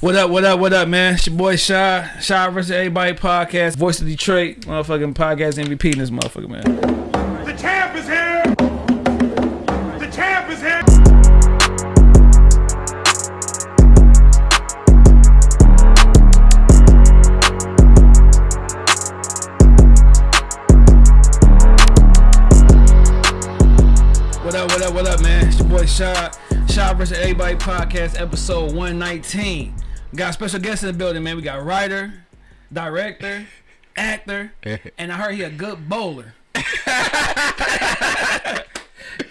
What up, what up, what up, man? It's your boy Shy, Shy versus Everybody podcast, voice of Detroit, motherfucking podcast MVP in this motherfucker, man. The champ is here! The champ is here! What up, what up, what up, man? It's your boy Shy, Shy versus Everybody podcast, episode 119. We got a special guest in the building, man. We got writer, director, actor, and I heard he a good bowler.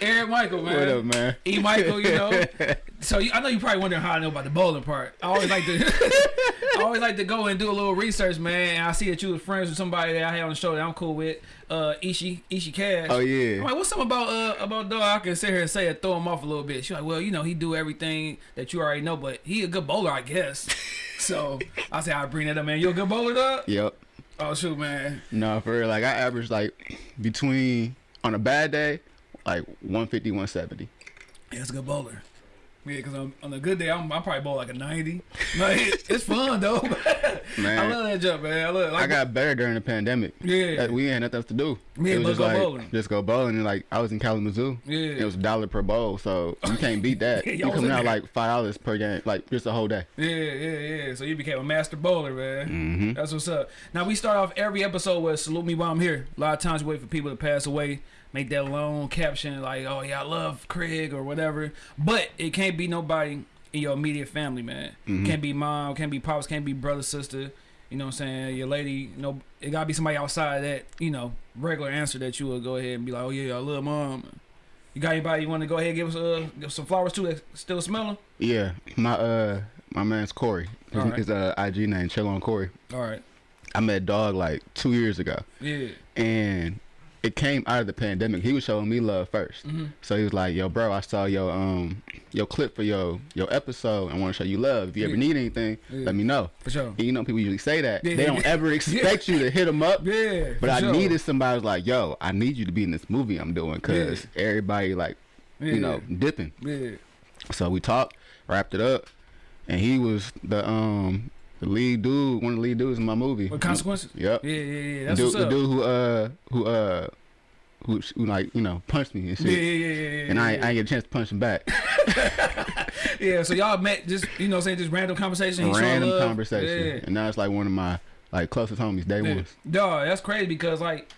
Eric Michael, man. What up, man? E. Michael, you know. So you, I know you probably wondering how I know about the bowling part. I always like to, I always like to go and do a little research, man. And I see that you were friends with somebody that I had on the show that I'm cool with, uh, Ishi Ishi Cash. Oh, yeah. I'm like, what's something about uh about dog? I can sit here and say it, throw him off a little bit. She's like, well, you know, he do everything that you already know, but he a good bowler, I guess. so I say I bring that up, man. You a good bowler, dog? Yep. Oh shoot, man. No, for real. Like I average like between on a bad day, like 150, 170. Yeah, it's a good bowler. Yeah, because on, on a good day, I'm, I probably bowl like a 90. Like, it's fun, though. Man. I love that jump, man. I love like, I got better during the pandemic. Yeah. We had nothing else to do. Yeah, it was just go like bowling. just go bowling. And like I was in Kalamazoo. Yeah. It was a dollar per bowl, so you can't beat that. Yeah, you coming out there. like five dollars per game, like just a whole day. Yeah, yeah, yeah. So you became a master bowler, man. Mm-hmm. That's what's up. Now, we start off every episode with Salute Me While I'm Here. A lot of times we wait for people to pass away, make that long caption like, oh, yeah, I love Craig or whatever. But it can't be nobody in your immediate family, man. Mm-hmm. Can't be mom, can't be pops, can't be brother, sister. You know what I'm saying? Your lady, you know, it gotta be somebody outside of that, you know, regular answer that you will go ahead and be like, oh, yeah, I love mom. You got anybody you want to go ahead and give us uh, give some flowers too that still smelling? Yeah, my uh my man's Corey. His, Alright. his uh IG name Chill on Corey. All right. I met Dog like two years ago. Yeah. and it came out of the pandemic. He was showing me love 1st Mhm. so he was like, "Yo, bro, I saw your um your clip for your your episode. I want to show you love. If you ever need anything, Yeah. let me know." For sure. And you know, people usually say that Yeah, they don't ever expect you to hit them up. Yeah. But I sure. needed somebody was like, "Yo, I need you to be in this movie I'm doing because everybody like Yeah. you know dipping." Yeah. So we talked, wrapped it up, and he was the um the lead dude, one of the lead dudes in my movie. With consequences. Yep. Yeah, yeah, yeah. That's dude, the dude who uh who uh who, who like you know punched me and shit, yeah, yeah, yeah, yeah, yeah. and I, yeah. I ain't get a chance to punch him back. yeah. So y'all met just you know saying just random conversation. Random conversation, Yeah. and now it's like one of my like closest homies, day Yeah. Dog, that's crazy because like,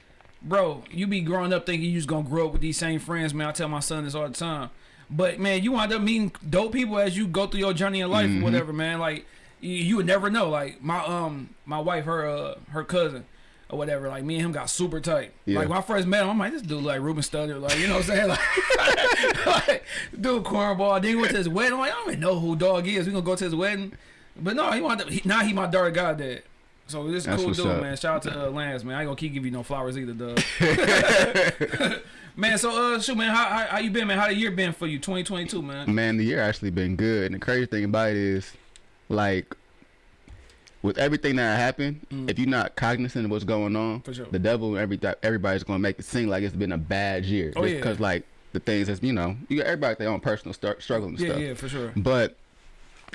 bro, you be growing up thinking you just gonna grow up with these same friends, man. I tell my son this all the time. But man, you wind up meeting dope people as you go through your journey in life Mm-hmm. or whatever, man. Like you, you would never know. Like my um my wife, her uh her cousin or whatever, like me and him got super tight. Yeah. Like when I first met him, I'm like, this dude like Ruben Studdard, like you know what I'm saying? Like, like dude cornball. Then he went to his wedding. I'm like, I don't even know who dog is. We gonna go to his wedding. But no, he wanted he, now he my daughter goddad. So this is That's cool dude, up. man. Shout out to uh, Lance, man. I ain't gonna keep giving you no flowers either, dog. man, so uh, shoot, man, how, how how you been, man? How the year been for you, 2022, man? Man, the year actually been good, and the crazy thing about it is, like, with everything that happened, if you're not cognizant of what's going on, Mm. Sure. the devil and every everybody's gonna make it seem like it's been a bad year, Oh, yeah. because like the things that's you know you got everybody their own personal start, struggle and Yeah, stuff. yeah, for sure. But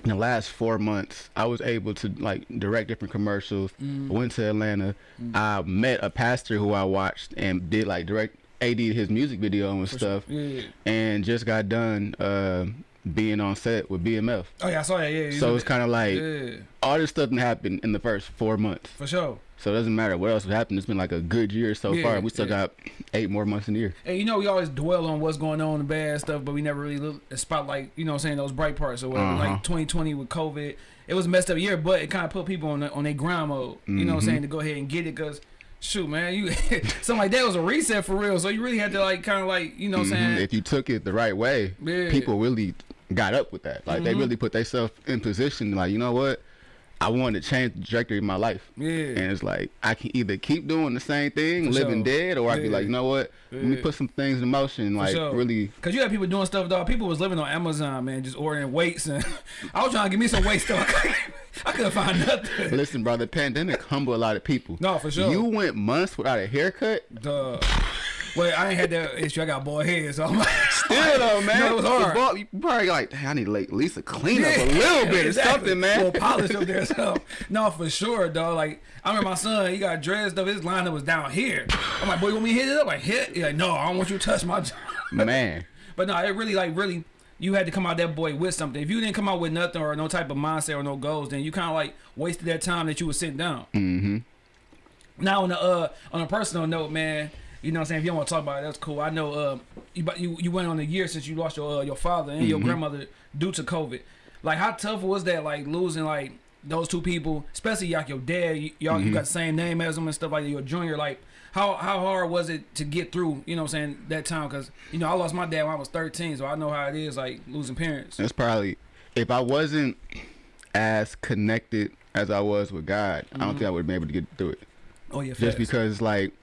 in the last four months, I was able to like direct different commercials. Mm. I went to Atlanta. I met a pastor who I watched and did like direct AD his music video and stuff, Yeah, yeah. and just got done uh, being on set with BMF. Oh yeah, I saw that. Yeah. you So it's kind of like yeah, all this stuff happened in the first four months. for sure. So it doesn't matter what else happened. It's been like a good year so Yeah, far. We still yeah. got eight more months in the year. And you know, we always dwell on what's going on, the bad stuff, but we never really look spotlight, you know what I'm saying, those bright parts or whatever. Uh-huh. Like 2020 with COVID, it was a messed up year, but it kind of put people on the, on their grind mode, you know what I'm Mhm. saying, to go ahead and get it because, shoot, man, you something like that was a reset for real. So you really had to, like, kind of like, you know what I'm Mhm. saying? If you took it the right way, Yeah. people really got up with that. Like they Mhm. really put themselves in position. Like you know what, I want to change the trajectory of my life. yeah. And it's like I can either keep doing the same thing, For living sure. dead, or I can be like, you know what, let me put some things in motion. Like sure. really, Cause you had people doing stuff, dog. People was living on Amazon, man, just ordering weights, and I was trying to give me some weights, though. I couldn't, I couldn't find nothing. listen, bro. The pandemic humbled a lot of people. No, for sure. You went months without a haircut. Duh. Well, I ain't had that issue. I got boy head, so I'm like, Still though, man. No, it was hard. you probably like, "Dang, I need like, at least a clean up a little bit or something, man. Well, polish up there, so no, for sure, dog. Like I remember my son, he got dressed up. His lineup was down here. I'm like, boy, you want me to hit it up? Like hit? He's like, no, I don't want you to touch my. man. But no, it really like really. You had to come out that boy with something. If you didn't come out with nothing or no type of mindset or no goals, then you kind of like wasted that time that you was sitting down. Mm-hmm. Now on a uh, on a personal note, man, you know what I'm saying. If you don't want to talk about it, that's cool. I know uh, you but you you went on a year since you lost your uh, your father and your grandmother due to COVID. Like how tough was that? Like losing like those two people, especially like your dad. Y'all you got the same name as them and stuff like that. You're junior. Like how how hard was it to get through? You know what I'm saying that time because you know I lost my dad when I was 13, so I know how it is like losing parents. That's probably if I wasn't as connected as I was with God, I don't think I would have been able to get through it. Oh yeah, Just because like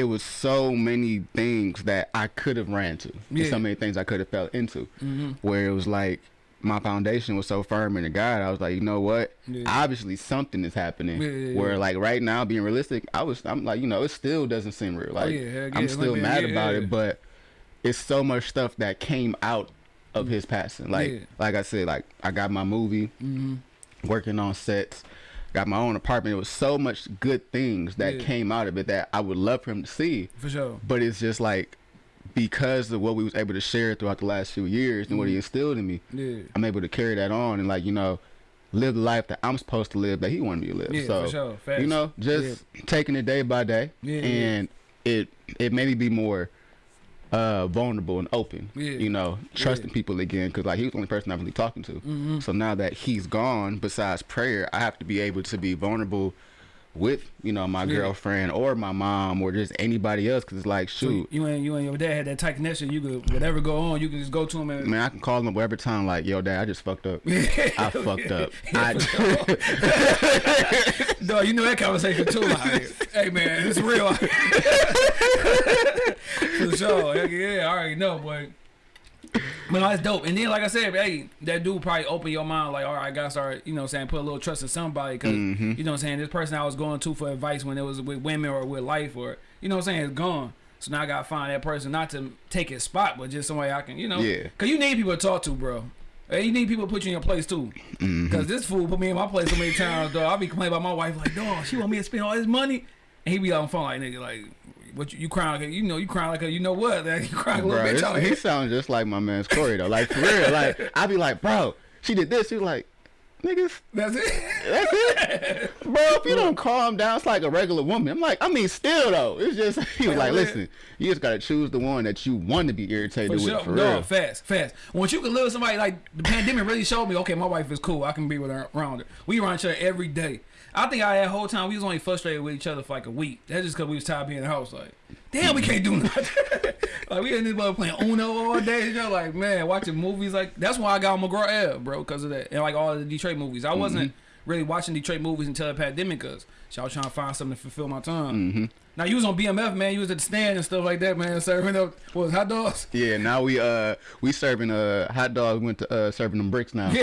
it was so many things that I could have ran to. Yeah. So many things I could have fell into. Mhm. Where it was like my foundation was so firm in the God, I was like, you know what? Yeah. Obviously something is happening. Yeah. Where like right now, being realistic, I was I'm like, you know, it still doesn't seem real. Like Oh, yeah, heck yeah, I'm still like, mad about it, but it's so much stuff that came out of his passing. Like like I said, like I got my movie, Mhm. working on sets, got my own apartment. It was so much good things that Yeah. came out of it that I would love for him to see. for sure. But it's just like because of what we was able to share throughout the last few years and what Mm-hmm. he instilled in me, Yeah. I'm able to carry that on and like you know live the life that I'm supposed to live that he wanted me to live. Yeah, so for sure. You know, just taking it day by day, Yeah, yeah. and it it made me be more uh vulnerable and open. Yeah. You know, trusting people again because like he was the only person I was really talking to. Mm-hmm. So now that he's gone, besides prayer, I have to be able to be vulnerable with you know my Yeah. girlfriend or my mom or just anybody else because it's like So shoot. you and you and your dad had that tight connection. You could whatever go on, you can just go to him and Man, I can call him every time like, yo, dad, I just fucked up. I fucked up. Yeah. I, Dog, you know that conversation too. Like, hey man, it's real. For sure. Heck yeah, I already know, but but no, that's dope. And then, like I said, hey, that dude probably opened your mind. Like, all right, I gotta start, you know, saying put a little trust in somebody because Mm-hmm. you know, what I'm saying this person I was going to for advice when it was with women or with life or you know, what I'm saying is gone. So now I gotta find that person not to take his spot, but just somebody I can, you know, Yeah. Cause you need people to talk to, bro. Hey, you need people to put you in your place too. Mm-hmm. Cause this fool put me in my place so many times, dog. I be complaining about my wife, like, dog, she want me to spend all this money, and he be on the phone like, nigga, like, what you, you crying like, a, you know, you crying like, a, you know what? Like, you crying like a bro, little bitch out he sounds just like my man's Corey though. Like for real. Like I be like, bro, she did this. She was like, niggas, That's it. that's it, bro. If you don't calm down, it's like a regular woman. I'm like, I mean, still though, it's just he was like, listen, you just gotta choose the one that you want to be irritated For with sure. for no, real. fast, fast. Once you can live with somebody like the pandemic really showed me, okay, my wife is cool. I can be with her around her. We around each other every day. I think I that whole time we was only frustrated with each other for like a week. That's just cause we was tired of being in the house. Like, damn, we can't do nothing. like we in this mother playing Uno all day. You know, like man, watching movies. Like that's why I got on McGraw Ave, bro, because of that. And like all the Detroit movies. I wasn't mm-hmm. Really watching Detroit movies until the pandemic, cause I was trying to find something to fulfill my time. Now you was on BMF, man. You was at the stand and stuff like that, man, serving up what was hot dogs. Yeah, now we uh we serving uh hot dogs. Went to uh serving them bricks now.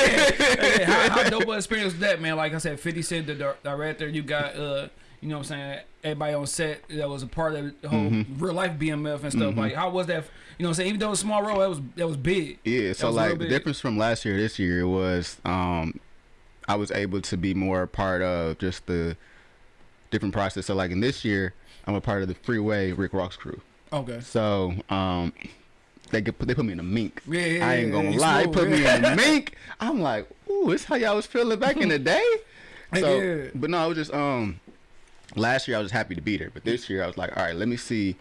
Hey, how, how dope experience was that, man? Like I said, 50 Cent, the director, you got, uh, you know what I'm saying, everybody on set that was a part of the whole Mm-hmm. real life BMF and stuff. Like, how was that? You know what I'm saying? Even though it was a small role, that was that was big. Yeah, That so like the difference from last year to this year was um I was able to be more a part of just the different process. So like in this year, I'm a part of the Freeway Rick Ross crew. Okay. So um they get, they put me in a mink. Yeah, yeah, I ain't yeah, gonna you lie, they smooth, put me yeah. in a mink. I'm like, ooh, this how y'all was feeling back in the day. So, Yeah. but no, it was just um last year I was happy to be there, but this year I was like, all right, let me see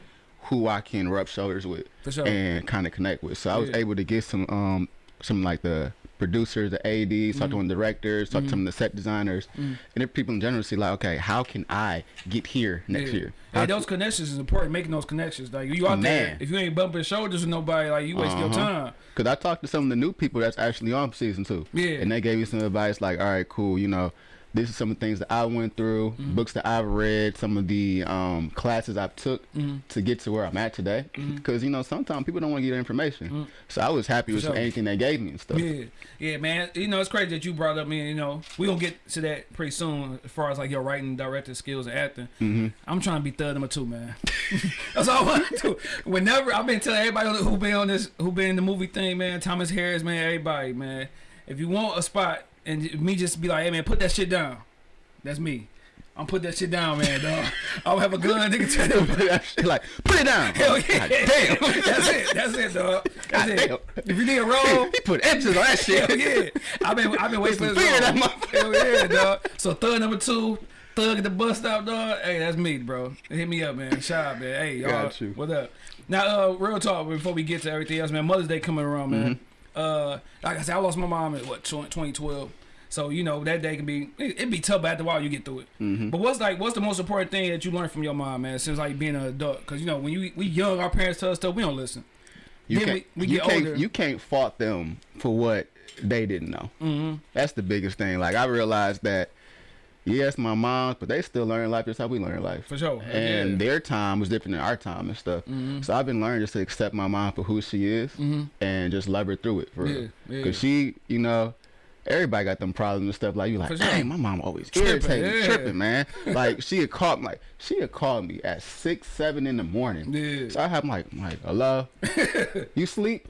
who I can rub shoulders with sure. and kind of connect with. So I was able to get some um some like the producers, the ADs, Mm-hmm. talk to some directors, talk to some of the set designers, and if people in general see like, okay, how can I get here next Yeah. year? Hey, those connections is important. Making those connections, like you out there, if you ain't bumping shoulders with nobody, like you waste your Uh-huh. time. Cause I talked to some of the new people that's actually on season two. Yeah. And they gave me some advice like, all right, cool, you know, this is some of the things that I went through, Mm-hmm. books that I've read, some of the um, classes I've took Mm-hmm. to get to where I'm at today. Because you know sometimes people don't want to get information, so I was happy with Mm-hmm. sure. anything they gave me and stuff. Yeah, yeah, man. You know, it's crazy that you brought up me. You know, we gonna get to that pretty soon as far as like your writing, directing skills, and acting. Mm-hmm. I'm trying to be third number two, man. That's all I want to do. Whenever I've been telling everybody who been on this, who been in the movie thing, man. Thomas Harris, man. Everybody, man. If you want a spot and me just be like, hey, man, put that shit down. That's me. I'm put that shit down, man. Dog. I'll have a gun, nigga. Tell them. like put it down. Hell yeah. God damn. That's it. That's it, dog. That's God it. damn. If you need a roll, he put X's on that shit. Hell yeah. I've been I've been waiting for this. that. Hell yeah, dog. So thug number two, thug at the bus stop, dog. Hey, that's me, bro. Hit me up, man. Shout out, man. Hey, y'all. What up? Now, uh, real talk before we get to everything else, man. Mother's Day coming around, man. Mm-hmm. Uh, like I said, I lost my mom in what 2012. So you know that day can be it, be tough, but after a while you get through it. Mm-hmm. But what's like what's the most important thing that you learned from your mom, man? Since like being an adult, because you know when you we young, our parents tell us stuff, we don't listen. You Then can't, we- we you get can't, older. You can't fault them for what they didn't know. Mm-hmm. That's the biggest thing. Like I realized that, yes, my mom, but they still learn life just how we learn life. For sure. And Yeah. Their time was different than our time and stuff. Mm-hmm. So I've been learning just to accept my mom for who she is mm-hmm. and just love her through it for Yeah, real. yeah. Cause she, you know. Everybody got them problems and stuff like you like, dang, my mom always Tripping, yeah. tripping, man. like she had called like she had called me at six, seven in the morning. Yeah. So I have like, like, hello, you sleep?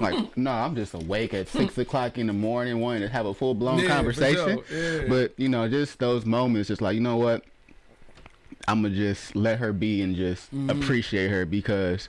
Like, no, I'm just awake at six o'clock in the morning, wanting to have a full blown Yeah, conversation. sure, yeah. But you know, just those moments, just like you know what, I'm gonna just let her be and just Mm-hmm. appreciate her because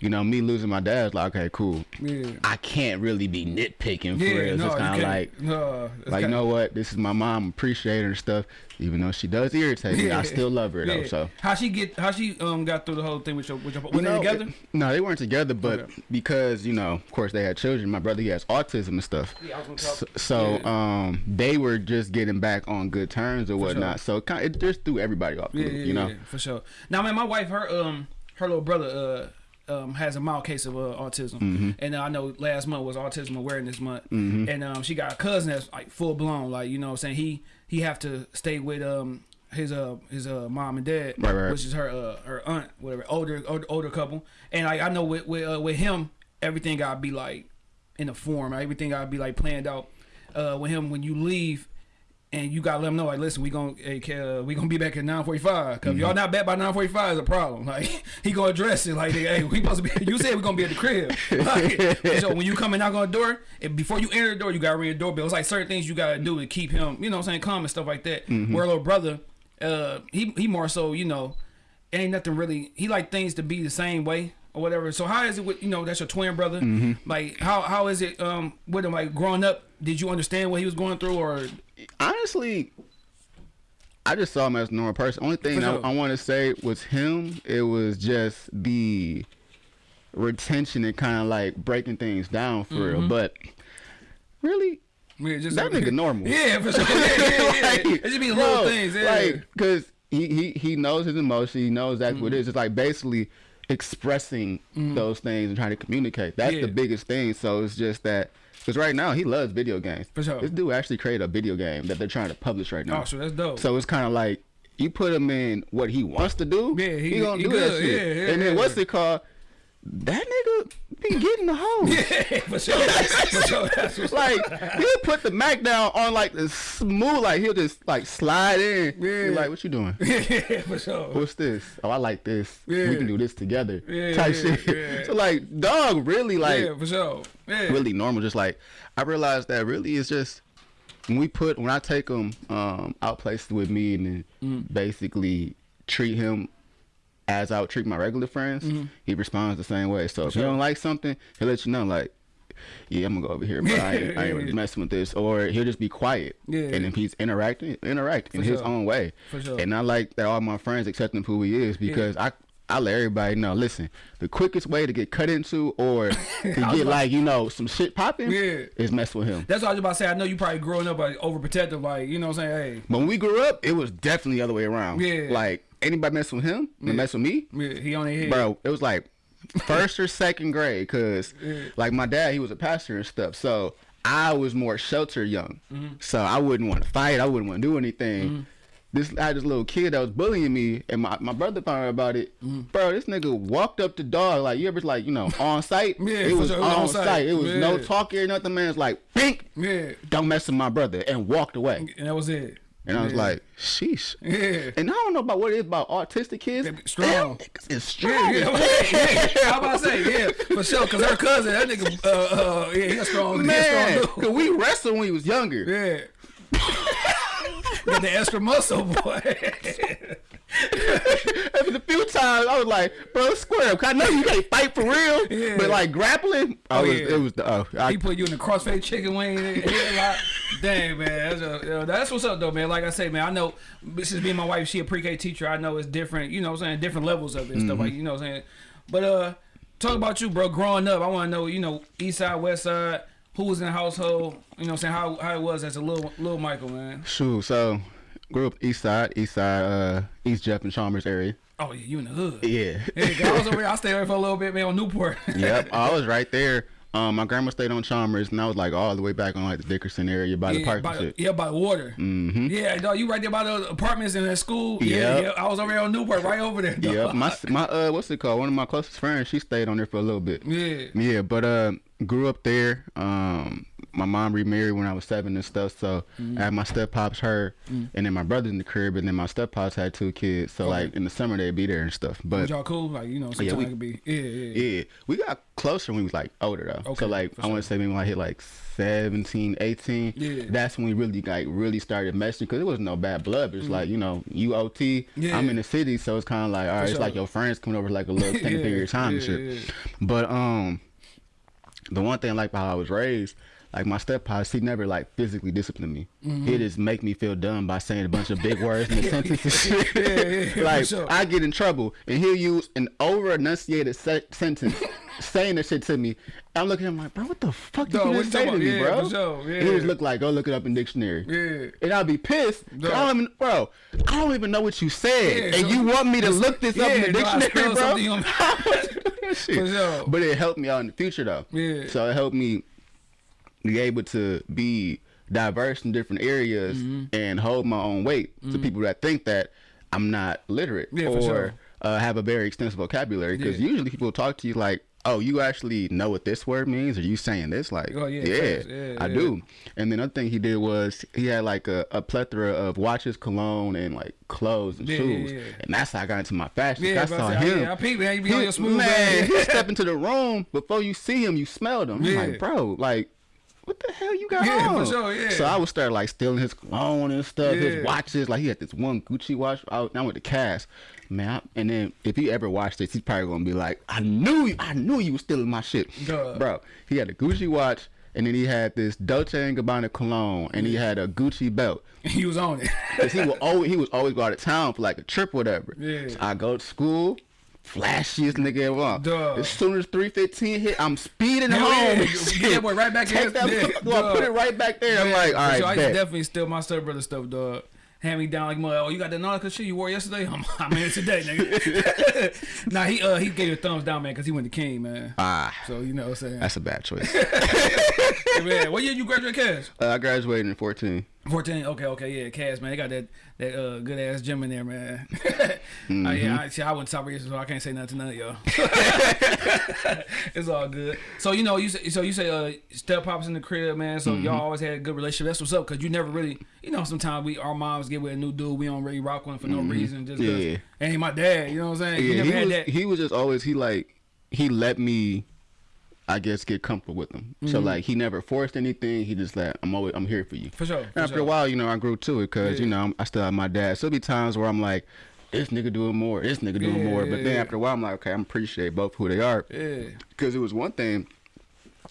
you know me losing my dad's like, okay, cool. Yeah. I can't really be nitpicking for Yeah, real. no, it's kind of like. no, Like you know what? This is my mom. Appreciate her and stuff. Even though she does irritate me, I still love her though. Yeah. So how she get how she um got through the whole thing with your with your were You they know, together? it- no, they weren't together, but Okay. because you know, of course, they had children. My brother, he has autism and stuff. Yeah, I was gonna So, talk- so yeah. um, they were just getting back on good terms or whatnot. So it, kind it just threw everybody off. Yeah, loop, yeah, you know. yeah, for sure. Now, man, my wife, her um, her little brother uh, um, has a mild case of uh, autism, Mm-hmm. and uh, I know last month was Autism Awareness Month, and um, she got a cousin that's like full blown, like you know, what I'm saying he he have to stay with um his uh his uh mom and dad, Right, right. which is her uh her aunt, whatever, older older, older couple, and like I know with with uh, with him, everything gotta be like in a form, everything gotta be like planned out. Uh, with him, when you leave, and you gotta let them know, like, listen, we gonna hey, uh, we gonna be back at nine forty five. Cause if y'all not back by nine forty five is a problem. Like he gonna address it. Like, hey, we supposed to be. You said we gonna be at the crib. Like, so when you come and knock on the door, and before you enter the door, you gotta ring the doorbell. It's like certain things you gotta do to keep him, you know, what I'm saying, calm and stuff like that. Where little brother, uh, he he more so, you know, ain't nothing really. He like things to be the same way or whatever. So how is it with you know that's your twin brother? Like how how is it um with him like growing up? Did you understand what he was going through or Honestly, I just saw him as a normal person. Only thing For I. I want to say was him. It was just the retention and kind of like breaking things down for Mm-hmm. real. But really, Yeah, just That nigga normal. Yeah, for sure. Yeah, yeah, yeah. Like, it just be little things. Yeah. Like, cause he, he he knows his emotion. He knows exactly Mm-hmm. what it is. It's like basically expressing those things and trying to communicate. That's the biggest thing. So it's just that. Because right now he loves video games. For sure. This dude actually created a video game that they're trying to publish right now. oh, so that's dope. So it's kind of like you put him in what he wants to do. Yeah, he- gonna he do that shit. Yeah, yeah, and then what's it called? That nigga be getting the hose. yeah, for sure. for sure. That's what's like he'll put the Mac down on like the smooth, like he'll just like slide in. Yeah. You're like, what you doing? yeah, for sure. What's this? Oh, I like this. Yeah. We can do this together. Yeah, type yeah, shit. yeah. So like, dog, really like yeah, for sure. Yeah. really normal. Just like I realized that really is just when we put when I take him um, out places with me and then Mm. basically treat him as I would treat my regular friends, Mm-hmm. he responds the same way. So if sure. you don't like something, he'll let you know like. Yeah, I'm gonna go over here, but I ain't, I ain't really messing with this. Or he'll just be quiet. Yeah. And if he's interacting, interact in For his own way. For sure. And I like that all my friends accept him who he is because I I let everybody know. Listen, the quickest way to get cut into or to get like you know some shit popping Yeah. is mess with him. That's what I was about to say. I know you probably growing up like overprotective, like you know what I'm saying. But when we grew up, it was definitely the other way around. Yeah. Like anybody mess with him, they mess with me, yeah, he on his head. bro. It was like first or second grade, cause like my dad, he was a pastor and stuff. So I was more sheltered young, Mm-hmm. so I wouldn't want to fight. I wouldn't want to do anything. This I had this little kid that was bullying me, and my, my brother found out about it. Mm-hmm. Bro, this nigga walked up the dog like you ever like you know on site. Yeah, it was sure, it was on on site. site. It was no Yeah. talking or nothing. Man, it's like pink. Yeah, Don't mess with my brother, and walked away. and that was it. And I was Yeah. like, sheesh. Yeah. And I don't know about what it is about autistic kids. Strong. Is strong. Yeah, yeah. How about I say, yeah, for sure. Cause her cousin, that nigga, uh, uh, yeah, he a strong, he Man, strong cause we wrestled when we was younger. Yeah. Got the extra muscle, boy. After a few times, I was like, bro, square up. I know you can't fight for real, Yeah. but like grappling, I Oh, was, yeah. it was the, oh, I, he put you in the crossface chicken wing. Dang, man. That's, a, that's what's up, though, man. Like I say, man, I know, since being my wife, she a pre-K teacher, I know it's different, you know what I'm saying, different levels of it and stuff Mm-hmm. like, you know what I'm saying. But, uh, talk about you, bro, growing up. I want to know, you know, east side, west side, who was in the household, you know what I'm saying, how, how it was as a little, little Michael, man. shoot. So, grew up east side, east side, uh, East Jeff and Chalmers area. Oh, yeah, you in the hood. Yeah. Yeah, I was over there. I stayed over for a little bit, man, on Newport. yep, I was right there. Um, my grandma stayed on Chalmers, and I was like all the way back on like the Dickerson area by the Yeah, park by, the- shit. yeah, by the water. Mm-hmm. Yeah, dog, you right there by the apartments in that school. Yeah, Yep. yeah. I was over there on Newport, right over there. Dog. Yep, my my uh, what's it called? One of my closest friends, she stayed on there for a little bit. Yeah. Yeah, but uh, grew up there. Um, my mom remarried when I was seven and stuff. So Mm-hmm. I had my step pops, her, and then my brother's in the crib, and then my step pops had two kids. So like in the summer they'd be there and stuff. But y'all cool? Like you know, sometimes we- could be. Yeah, yeah. yeah, we got closer when we was like older though. Okay, so like I want to say maybe when I hit like 17, 18, Yeah. that's when we really like really started messing because it was no bad blood. It's like you know you OT. Yeah. I'm in the city, so it's kind of like all right, it's like your friends coming over like a little extended Yeah, period of time and yeah, shit. yeah. But um, the one thing I like about how I was raised. Like my step pops, he never like physically disciplined me. Mm-hmm. He just make me feel dumb by saying a bunch of big words in the sentence and shit. Yeah, yeah, like sure. I get in trouble, and he'll use an over enunciated se- sentence saying that shit to me. I'm looking at him like, bro, what the fuck did you just say to me. Yeah, bro? sure, And He just look like, go look it up in dictionary. Yeah. And I'll be pissed. I don't even, bro, I don't even know what you said, Yeah, and so- you want me to look this up in the dictionary, spelled bro? something on- shit. Sure. But it helped me out in the future though. Yeah. So it helped me be able to be diverse in different areas Mm-hmm. and hold my own weight to people that think that I'm not literate Yeah, or sure. uh, have a very extensive vocabulary. Because Yeah. usually people talk to you like, "Oh, you actually know what this word means? Are you saying this?" Like, Oh, yeah, yeah. I do. And then another thing he did was he had like a, a plethora of watches, cologne, and like clothes and shoes. And that's how I got into my fashion. I saw I- him. yeah, I peeped, man. You be on He- your smooth man, he step into the room before you see him, you smelled him. Like, bro, like, what the hell you got Yeah, for on? sure, yeah. So I would start like stealing his cologne and stuff, Yeah. his watches. Like he had this one Gucci watch. I, I went to Cass, man. I, and then if he ever watched this, he's probably gonna be like, I knew, you, I knew you was stealing my shit, Duh. bro. He had a Gucci watch. And then he had this Dolce and Gabbana cologne, and he had a Gucci belt. he was on it. Cause he would always he was always go out of town for like a trip or whatever. Yeah. So I go to school, flashiest nigga ever. Duh. As soon as three fifteen hit, I'm speeding Hell home. yeah. Get shit. that boy right back in Take that yeah, put it right back there. I'm like, all for sure. I definitely steal my stepbrother stuff, dog. Hand me down like. Oh, you got that Nautica shit you wore yesterday? I'm, I'm it today, nigga. nah, he uh he gave you a thumbs down, man, because he went to King, man. Ah, So you know what I'm saying. that's a bad choice. Hey, man, what year you graduate, Cash? uh, I graduated in 14. 14. Okay, okay, yeah, Cass, man. They got that that uh, good ass gym in there, man. Mm-hmm. Uh, yeah, I, see, I went to South Region, so I can't say nothing to none of y'all. it's all good. So you know, you say, so you say uh, step pops in the crib, man. So Mm-hmm. y'all always had a good relationship. That's what's up, cause you never really, you know, sometimes we our moms get with a new dude, we don't really rock with him for no reason, just 'cause Mm-hmm. Yeah. ain't my dad. You know what I'm saying? Yeah, never he had was, that. he was just always he like he let me I guess get comfortable with him. So Mm-hmm. like he never forced anything. He just like I'm always I'm here for you. For sure, for After sure. a while, you know, I grew to it because you know I'm- still have my dad. So be times where I'm like, this nigga doing more, this nigga doing Yeah, more. But yeah, then yeah. after a while, I'm like, okay, I'm appreciate both who they are. yeah. Because it was one thing.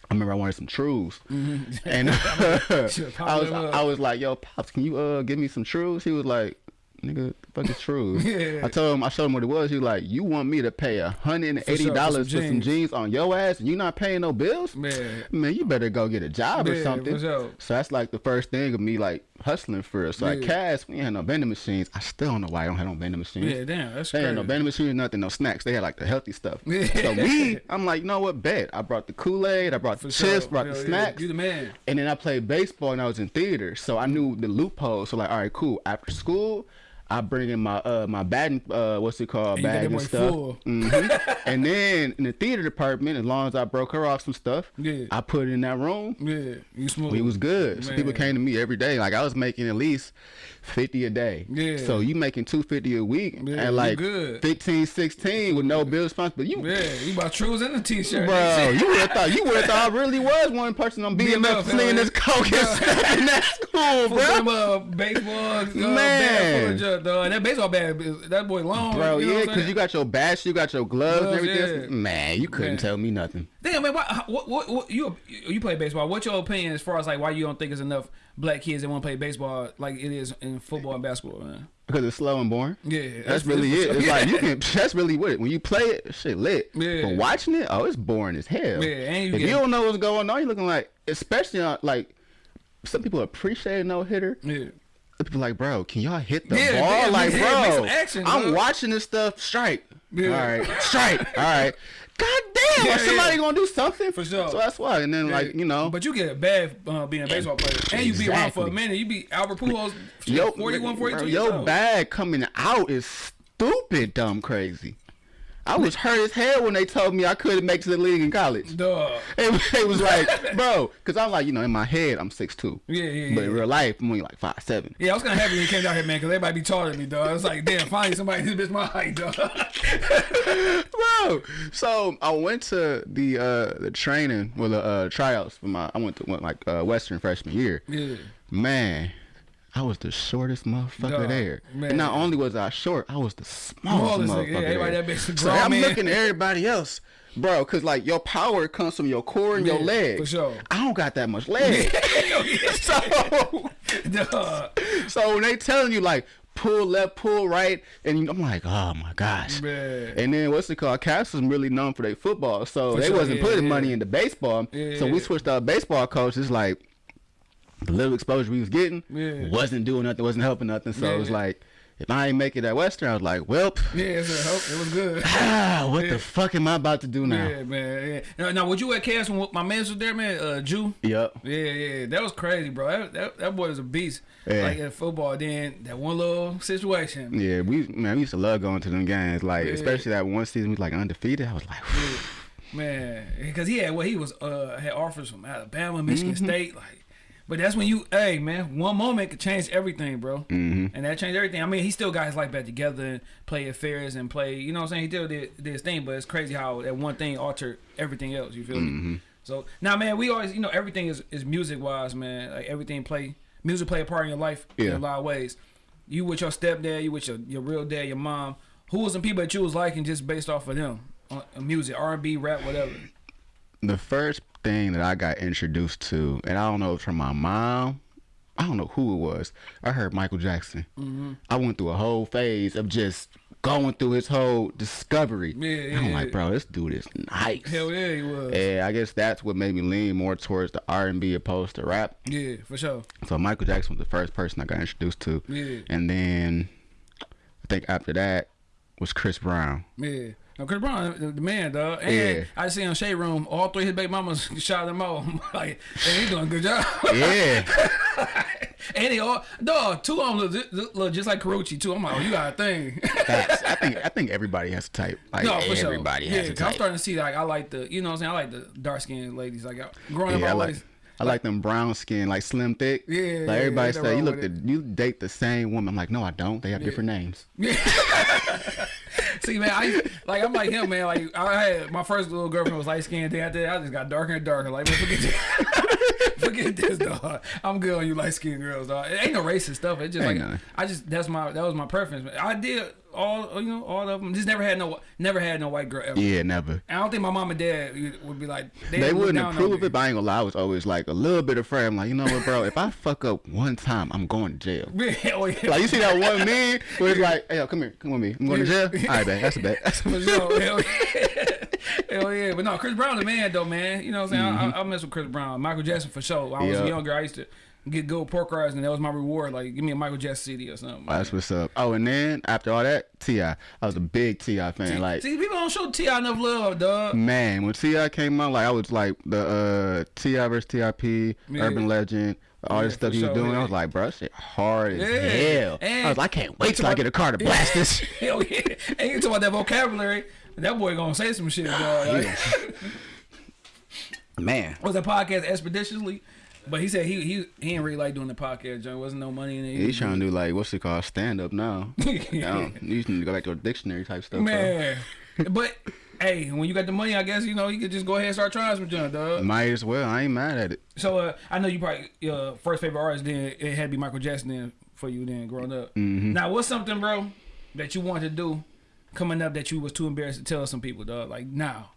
I remember I wanted some trues, Mm-hmm. and Should've I was them. I was like, yo, pops, can you uh give me some trues? He was like. Nigga, the fuck is trues? Yeah. I told him, I showed him what it was. He was like, you want me to pay a hundred and eighty dollars For for, some jeans. on your ass, and you not paying no bills? Man. man, you better go get a job or something. sure. So that's like the first thing of me like hustling for us. So like Yeah. Cass, we ain't had no vending machines. I still don't know why I don't have no vending machines. Yeah, damn, that's They crazy. had no vending machines, nothing, no snacks. They had like the healthy stuff. So me, I'm like, you know what? Bet. I brought the Kool Aid, I brought the For chips, sure. brought Hell the snacks. You the man. And then I played baseball and I was in theater, so I knew the loophole. So like, all right, cool. After school, I bring in my uh my batting uh what's it called And bag and stuff. full. hmm and then in the theater department, as long as I broke her off some stuff, Yeah. I put it in that room. Yeah, you smooth. We was good. So people came to me every day. Like I was making at least fifty a day. Yeah. So you making two fifty a week Yeah, and like good. 15, 16 with no bills bill responsibility. You Yeah, you bought trues and the t-shirt. Bro, you would have thought you would have thought I really was one person on BMF, slinging this coke and stuff in that school, bro. them, uh, baseball, uh, Man. Dog. That baseball bat, that boy long. Bro, you know yeah, because you got your bats, you got your gloves and Gloves, everything. yeah. Man, you couldn't Man. tell me nothing. Damn, man, why, what, what, what, you you play baseball? What's your opinion as far as like why you don't think there's enough black kids that want to play baseball like it is in football and basketball, man? Because it's slow and boring. Yeah, That's, really it. It's like you can. That's really what it. When you play it, shit lit. Yeah. But watching it, oh, it's boring as hell. Yeah, and you if you don't know what's going on, you're looking like, especially on like, some people appreciate a no hitter. Yeah. People like, bro, can y'all hit the Yeah, ball? like, yeah, make bro, action, I'm watching this stuff. Strike. All right, strike. All right. God damn, Yeah, somebody gonna do something For sure. So that's why. And then like you know, But you get bad uh, being a baseball player. And you be around for a minute. You be Albert Pujols, yo, 41, 42 bro, your bag coming out is stupid, dumb, crazy. I was hurt as hell when they told me I couldn't make it to the league in college. Dog. It, it was like, bro, because I'm like, you know, in my head, I'm 6'2". Yeah, yeah, But in real life, I'm only like 5'7". Yeah, I was kind of happy when you came down here, man, because everybody be taller than me, dog. I was like, damn, finally somebody this bitch my height, dog. bro. So I went to the uh the training, well, the uh, tryouts for my. I went to went like uh, Western freshman year. yeah. Man, I was the shortest motherfucker Dog, there. man. And not only was I short, I was the smallest Smallest motherfucker yeah, there. that so grown I'm man. looking at everybody else, bro, because like your power comes from your core and your legs. for sure. I don't got that much leg. so, so when they telling you like pull left, pull right, and I'm like, oh my gosh. Man. And then what's it called? Cass was really known for their football, so For they sure, wasn't yeah, putting yeah. money into baseball. So we switched our baseball coaches. Like the little exposure we was getting Yeah. wasn't doing nothing, wasn't helping nothing. So it was like, if I ain't make it at Western, I was like, well, Yeah, it's a hope. It was good. ah, what Yeah. the fuck am I about to do now? Yeah, man. Yeah. Now, now, would you at Cass when my man was there, man? Uh, Jew. Yep. Yeah, yeah, that was crazy, bro. That, that, that boy was a beast. Yeah. Like at football, then that one little situation. Yeah, we man, we used to love going to them games. Like Yeah. especially that one season we was like undefeated. I was like, Man, because he had what he was uh had offers from Alabama, Michigan Mm-hmm. State, like. But that's when you, hey man, one moment could change everything, bro. Mm-hmm. And that changed everything. I mean, he still got his life back together and play affairs and play. You know what I'm saying? He still did, did his thing, but it's crazy how that one thing altered everything else. You feel Mm-hmm. me? So now, man, we always, you know, everything is is music wise, man. Like everything play music play a part in your life in a lot of ways. You with your stepdad, you with your your real dad, your mom. Who was some people that you was liking just based off of them? Uh, music, R and B, rap, whatever. The first thing that I got introduced to, and I don't know if from my mom. I don't know who it was. I heard Michael Jackson. Mm-hmm. I went through a whole phase of just going through his whole discovery. Yeah, And I'm yeah, like, bro, this dude is nice. Hell yeah, he was. And I guess that's what made me lean more towards the R and B opposed to rap. Yeah, for sure. So Michael Jackson was the first person I got introduced to. Yeah. And then I think after that was Chris Brown. Yeah. Now, Chris Brown, the, the man, dog. And Yeah. I see on Shade Room, all three of his baby mamas shot him out. like, and he doing a good job. Yeah. and they all, dog, two of them look, look, just like Karrueche, too. I'm like, oh, you got a thing. I think I think everybody has a type. Like no, for sure. everybody yeah, has a 'cause I'm starting to see, like, I like the, you know what I'm saying? I like the dark skinned ladies. Like, I- growing up, I I like always, I like them brown skin, like slim thick. Yeah, Like yeah, everybody ain't say, you look the, you date the same woman. I'm like, no, I don't. They have different names. See, man, I like I'm like him, man. Like I had my first little girlfriend was light skinned. Then after that, I just got darker and darker. Like, man, forget forget this, dog. I'm good on you light skinned girls, dog. It ain't no racist stuff. It's just Ain't like none. I just that's my that was my preference. I did all you know all of them. Just never had no never had no white girl ever. Yeah, never. I don't think my mom and dad would be like They look wouldn't approve it, but I ain't gonna lie. I was always like a little bit afraid. I'm like, you know what, bro? if I fuck up one time, I'm going to jail. Oh, yeah. Like you see that one meme where it's like, hey, yo, come here, come with me. I'm going to jail. All right, bet. That's a bet. That's a bet. Hell yeah. But no, Chris Brown the man though, man. You know what I'm saying? I, I, I mess with Chris Brown. Michael Jackson for sure. When I was Yeah. younger, I used to get gold pork rinds, and that was my reward. Like, give me a Michael Jackson CD or something. That's what's up. Oh, and then after all that, Ti. I was a big T.I. fan. like, See, people don't show T.I. enough love, dog. man, when T.I. came out, like I was like the uh, T.I. versus T.I.P., Yeah. Urban Legend. All this stuff he was sure, doing, yeah. I was like, bro, shit hard as Yeah. hell. And- I was like, I can't wait till I get a car to blast this. Hell yeah. And you talk about that vocabulary. That boy gonna say some shit, dog. Man, was that podcast expeditiously? But he said he he he didn't really like doing the podcast. Joint wasn't no money in it. he's trying to do like what's it called, stand up now. yeah. You need to go back to a dictionary type stuff. man. but hey, when you got the money, I guess you know you could just go ahead and start trying some junk, dog. Might as well. I ain't mad at it. So uh, I know you probably your first favorite artist then it had to be Michael Jackson then for you then growing up. Mm-hmm. Now what's something, bro, that you wanted to do coming up that you was too embarrassed to tell some people, dog? Like now.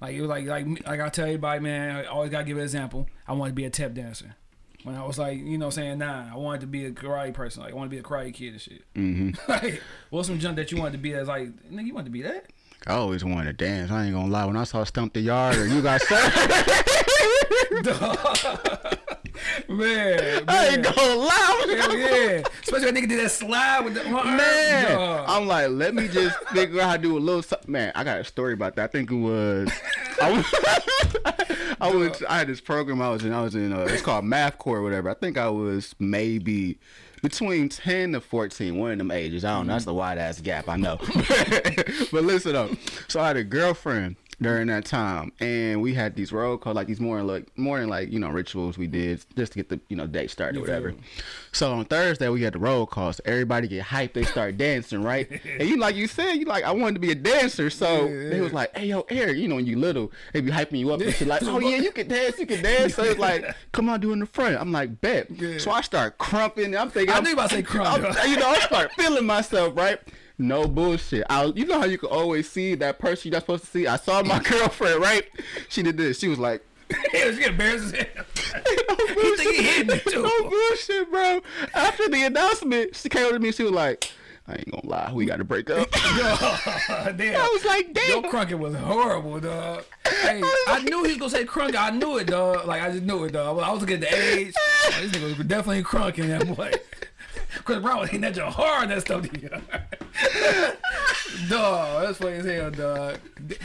Like it was like like like I tell everybody, man, I always gotta give an example. I wanted to be a tap dancer. When I was like, you know, saying nah, I wanted to be a karate person. Like I want to be a karate kid and shit. Mm -hmm. like, what's some junk that you wanted to be as like, nigga, you wanted to be that? I always wanted to dance. I ain't gonna lie. When I saw Stomp the Yard or you got man, I ain't gonna lie. Hell yeah. Especially when nigga did that slide with the. Man, Dog. I'm like, let me just figure out how to do a little something. Man, I got a story about that. I think it was. I was, I was. I had this program I was in. I was in. Uh, it's called Math Corps or whatever. I think I was maybe between 10 to 14, one of them ages. I don't know. That's a wide ass gap. I know. but listen up. So I had a girlfriend during that time, and we had these roll calls, like these morning, like morning, like you know, rituals we did just to get the you know date started or You whatever. So on Thursday we had the roll calls. Everybody get hyped. They start dancing, right? and you like you said, you like I wanted to be a dancer. So Yeah, they was like, "Hey yo, Eric, you know when you little, they be hyping you up and shit like, oh yeah, you can dance, you can dance." So it's like, "Come on, do it in the front." I'm like, "Bet." Yeah. So I start crumping. I'm thinking, I I'm, knew about to say crump, you know, I start feeling myself, right? No bullshit. I, you know how you can always see that person you're not supposed to see. I saw my girlfriend, right? She did this. She was like. Yeah, she embarrassed. No You think he hitting it, too. No bullshit, bro. After the announcement, she came over to me. She was like, "I ain't gonna lie, we got to break up." Damn. I was like, Your Yo, crunking was horrible, dog. Hey, I knew he was gonna say crunk. I knew it, dog. Like I just knew it, dog. I was looking at the age. Like, this nigga was definitely crunking that boy. Chris Brown was hitting that joint hard. That stuff, dog. That's funny as hell, dog.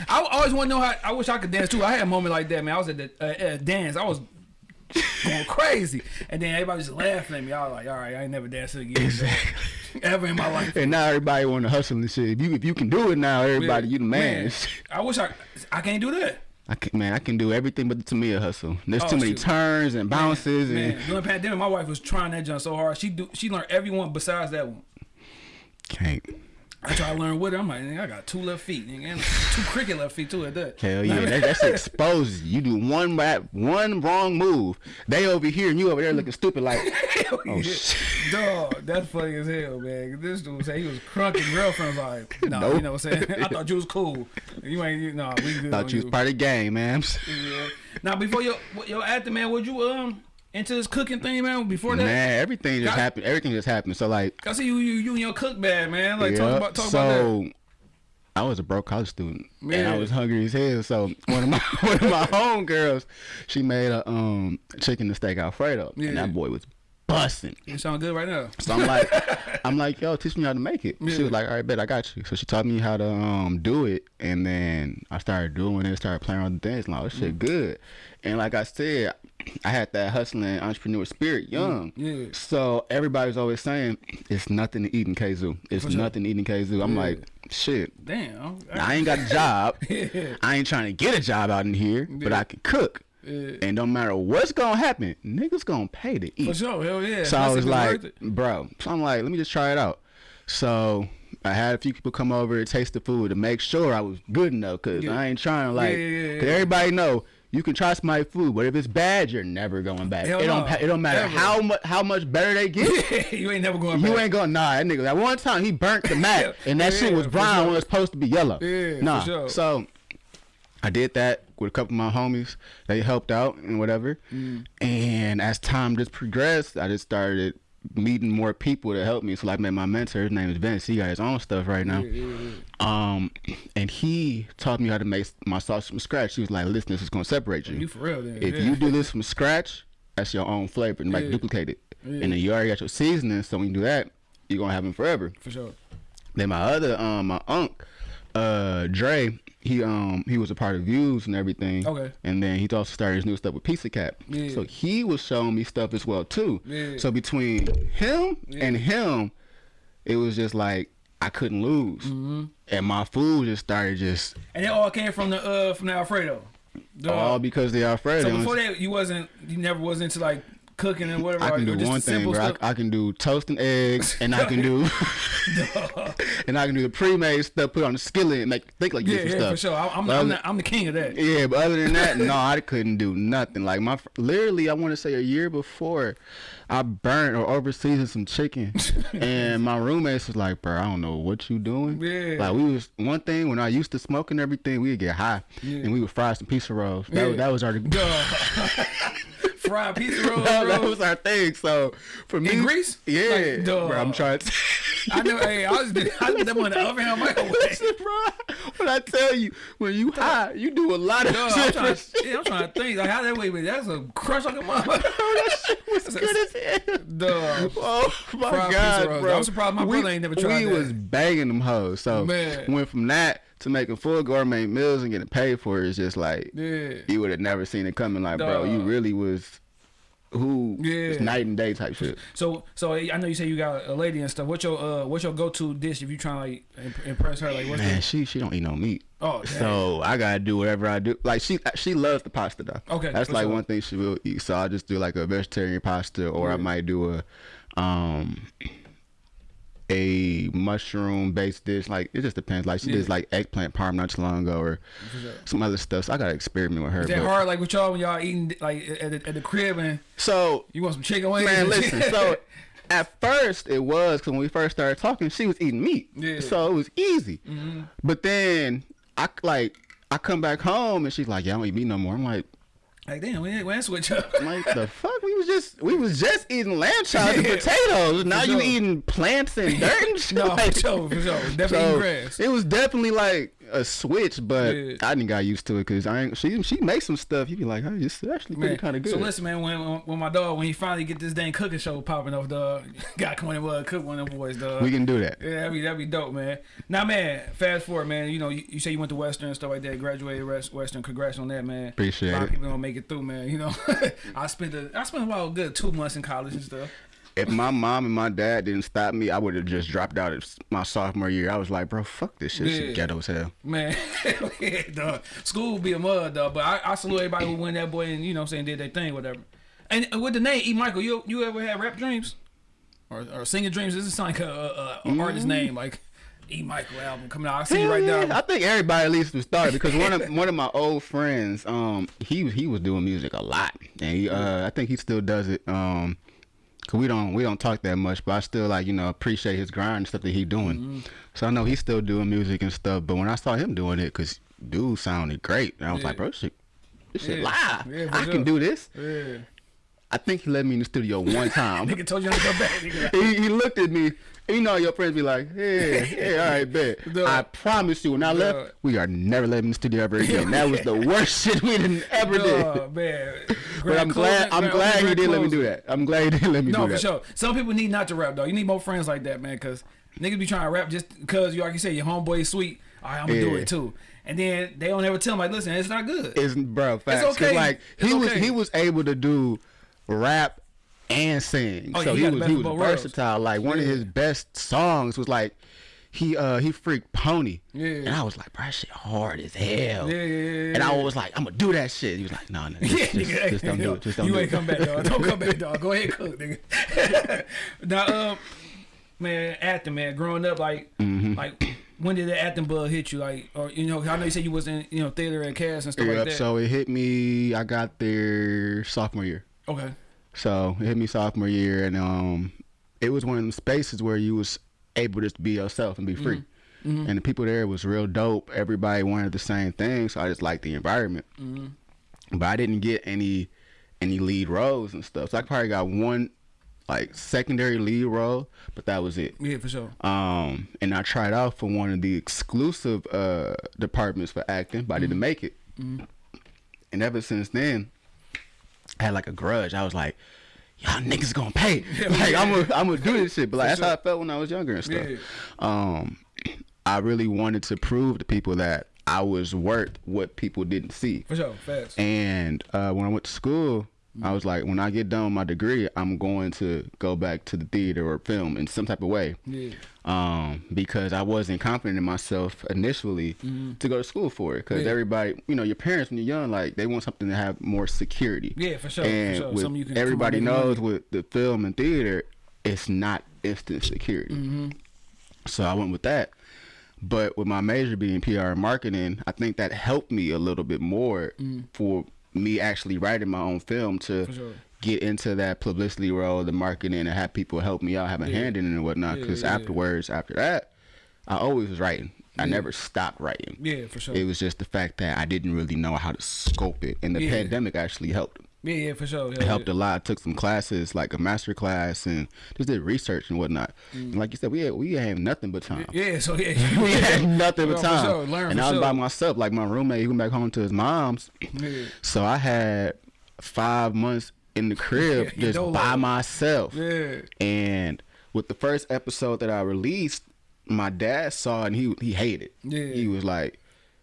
I always want to know how. I wish I could dance too. I had a moment like that, man. I was at the uh, at dance. I was going crazy, and then everybody was just laughing at me. I was like, all right, I ain't never dancing again, dog. ever in my life. And now everybody want to hustle and shit. If you if you can do it now, everybody, you the man. I wish I I can't do that. I can, man, I can do everything but the Tamia hustle. There's Oh, too many shoot. turns and bounces Man, and during the pandemic, my wife was trying that jump so hard. She do she learned every one besides that one. can't. I try to learn with her. I'm like, I got two left feet, nigga, and two cricket left feet too at that. Hell yeah, that, that's exposed. You do one bad, one wrong move, they over here and you over there looking stupid like. Oh, yeah. shit. Dog, that's funny as hell, man. This dude said he was crunking. Girlfriend like, no, you know what I'm saying? I thought you was cool. You ain't, you know, we good. Thought you was part of the game, man. Yeah. Now, before your your acting, man, would you um into this cooking thing, man? Before that, Man, everything just happened. Everything just happened. So like, I see you, you, you and your cook bag, man. Like, talk about talk about that. so I was a broke college student and I was hungry as hell. So one of my one of my homegirls, she made a um chicken and steak alfredo, Yeah. and that boy was busting. You sound good right now. So I'm like, I'm like, yo, teach me how to make it. She was like, all right, bet I got you. So she taught me how to um do it, and then I started doing it, started playing around the things. Like, oh, this Mm. shit good. And like I said, I had that hustling entrepreneur spirit young. Mm. Yeah. So everybody's always saying it's nothing to eat in KZoo. It's sure. nothing to eat in KZoo. I'm Yeah. like, shit. Damn. I ain't got a job. Yeah. I ain't trying to get a job out in here, but I can cook. Yeah. And no matter what's gonna happen, niggas gonna pay to eat. For sure, hell yeah. So I was like, bro. So I'm like, let me just try it out. So I had a few people come over to taste the food to make sure I was good enough, cause Yeah. I ain't trying to like, Yeah, yeah, cause everybody know you can try my food, but if it's bad, you're never going back. Hell it don't. no. It don't matter Ever. how much how much better they get. you ain't never going You back. ain't going nah, that nigga. That one time he burnt the mat, and that shit was brown sure. when it was supposed to be yellow. Yeah, for nah. sure. So I did that with a couple of my homies. They helped out and whatever. Mm. And as time just progressed, I just started meeting more people to help me. So like, I met my mentor. His name is Vince. He got his own stuff right now. Um, and he taught me how to make my sauce from scratch. He was like, "Listen, this is gonna separate you. You for real then. if yeah. you do this from scratch, that's your own flavor, and like Yeah. duplicate it. Yeah. And then you already got your seasoning, so when you do that, you're gonna have them forever. For sure. Then my other um my unc, uh Dre, he um he was a part of Views and everything. Okay. And then he also started his new stuff with Pizza Cat. Yeah. So he was showing me stuff as well too. Yeah. So between him and him, it was just like I couldn't lose. Mm-hmm. And my food just started just And it all came from the uh from the Alfredo. The- all because they Alfredo. so before that, you wasn't you never was into like cooking and whatever. I can do just one thing, bro. I. I can do toast and eggs, and I can do, and I can do the pre-made stuff, put on the skillet, and make think like yeah, yeah, stuff. for sure. I, I'm, I'm, other- the, I'm the king of that. Yeah, but other than that, no, I couldn't do nothing. Like my, literally, I want to say a year before, I burnt or overseasoned some chicken, and my roommates was like, "Bro, I don't know what you doing." Yeah. Like we was one thing when I used to smoke and everything, we'd get high, Yeah. and we would fry some pizza rolls. That, Yeah. was, that was our. Fried pizza rolls, that, that was our thing. So for me, In grease? yeah, Like, duh. bro, I'm trying to. I know. Hey, I was I that one in the oven on microwave. Listen, bro. When I tell you, when you high, you do a lot of Duh, I'm trying, to, yeah, I'm trying to think like how that way, but that's a crush like a motherfucker. that shit was good as hell. Duh. Oh my Fried god, bro! I'm surprised my we, brother ain't never tried We that. was banging them hoes. So Man. went from that to making full gourmet meals and getting paid for. It's just like Yeah. you would have never seen it coming. Like, bro, you really was who? Yeah. It's night and day type shit. So, so I know you say you got a lady and stuff. What's your uh, what's your go to dish if you trying to like impress her? Like, what's Man, the, she she don't eat no meat. oh, damn. So I gotta do whatever I do. Like she she loves the pasta though. Okay, that's like sure. one thing she will eat. So I just do like a vegetarian pasta, or I might do a um a mushroom based dish. Like it just depends. Like she Yeah. did like eggplant parm not too long ago, or some other stuff. So I gotta experiment with her. Is that hard? Like with y'all when y'all eating like at the, at the crib and So you want some chicken wings? man, listen. So at first it was because when we first started talking, she was eating meat. Yeah. So it was easy. Mm-hmm. But then I like I come back home and she's like, "Yeah, I don't eat meat no more." I'm like. Like damn, we ain't, we ain't switch up. Like the fuck we was just we was just eating lamb chops and Yeah, potatoes. Now you sure. eating plants and dirt and shit. no, like, for sure, for sure, definitely so grass. it was definitely like a switch, but Yeah. I didn't got used to it because I ain't. She she makes some stuff. You be like, hey, it's actually pretty kind of good. So listen, man. When, when my dog when he finally get this dang cooking show popping off, dog, got come in and uh, cook one of them boys, dog. we can do that. Yeah, that'd be that'd be dope, man. Now, man, fast forward, man. You know, you, you say you went to Western and stuff like that. Graduated West- Western. Congrats on that, man. Appreciate it. a lot it. of people don't make it through, man. You know, I spent a, I spent about a good two months in college and stuff. If my mom and my dad didn't stop me, I would have just dropped out of my sophomore year. I was like, bro, fuck this shit. Yeah. shit ghetto as hell. Man, yeah, dog. School would be a mud, dog. But I, I salute everybody who went that boy and you know, what I'm saying did their thing, whatever. And with the name E. Michael, you you ever had rap dreams or, or singing dreams? This is like a, a, a artist name, like E. Michael album coming out. I see you right Yeah, now. I think everybody at least was started because one of one of my old friends, um, he he was doing music a lot, and he, uh, I think he still does it. Um, cause we don't we don't talk that much, but I still like you know appreciate his grind and stuff that he doing. Mm-hmm. So I know he's still doing music and stuff. But when I saw him doing it, cause dude sounded great, and I was Yeah. like, bro, this shit, this shit Yeah. live. Yeah, I sure. can do this. Yeah. I think he let me in the studio one time. Nigga told you not to go back. He, he looked at me. You know, your friends be like, "Yeah, yeah, all right, bet." I promise you, when I left, we are never letting him the studio ever again. that was the worst shit we done ever did. Dog, man. But I'm glad. I'm glad he didn't let me do that. I'm glad he didn't let me No, do that. No, for sure. Some people need not to rap though. You need more friends like that, man. Because niggas be trying to rap just because you like you said your homeboy is sweet. All right, I'm gonna do it too. And then they don't ever tell him like, listen, it's not good. It's bro, facts. 'Cause, okay. Like he It's was, okay. he was able to do rap and sing. Oh, so he he was he was worlds. versatile. Like one of his best songs was like he uh he freaked pony. Yeah. And I was like, bro, that shit hard as hell. Yeah, yeah, yeah, And I was like, I'm gonna do that shit. He was like, no, no, just, Yeah, just, nigga, just don't do it. Just don't you do ain't it. come back, dog. Don't come back, dog. Go ahead, cook, nigga. now, um, man, acting, man, growing up, like, Mm-hmm. like, when did the acting bug hit you? Like, or you know, I know you said you was in, you know, theater and cast and stuff Yep, like that. so it hit me. I got there sophomore year. okay. So it hit me sophomore year, and um, it was one of them spaces where you was able to be yourself and be free. Mm-hmm. And the people there was real dope. Everybody wanted the same thing, so I just liked the environment. Mm-hmm. But I didn't get any any lead roles and stuff. So I probably got one like secondary lead role, but that was it. Yeah, for sure. Um, and I tried out for one of the exclusive uh departments for acting, but I Mm-hmm. didn't make it. And ever since then, I had like a grudge. I was like, y'all niggas gonna pay. like I'm gonna I'm gonna do this shit. But like that's how I felt when I was younger and stuff. Yeah. Um, I really wanted to prove to people that I was worth what people didn't see. For sure, fast. And uh, when I went to school, I was like, when I get done with my degree, I'm going to go back to the theater or film in some type of way. Yeah. Um, because I wasn't confident in myself initially to go to school for it. Because. Yeah. everybody, you know, your parents when you're young, like they want something to have more security. Yeah, for sure, for And sure. with Something you can everybody knows money. with the film and theater, it's not instant security. Mm-hmm. So I went with that. But with my major being PR and marketing, I think that helped me a little bit more for me actually writing my own film to. Sure. get into that publicity role, the marketing, and have people help me out, have a Yeah. hand in it and whatnot. Because yeah, yeah. afterwards, after that, I always was writing. I never stopped writing. Yeah, for sure. It was just the fact that I didn't really know how to scope it, and the pandemic actually helped. Yeah, yeah, for sure. Yeah, It helped a lot. I took some classes, like a master class, and just did research and whatnot. And like you said, we had, we had nothing but time. Mm. Yeah, so yeah. we had nothing Yeah, but time. sure. Learn and I was sure. by myself. Like my roommate, he went back home to his mom's. Yeah. So I had five months in the crib Yeah, just by myself. Yeah. And with the first episode that I released, my dad saw it and he he hated. Yeah. He was like,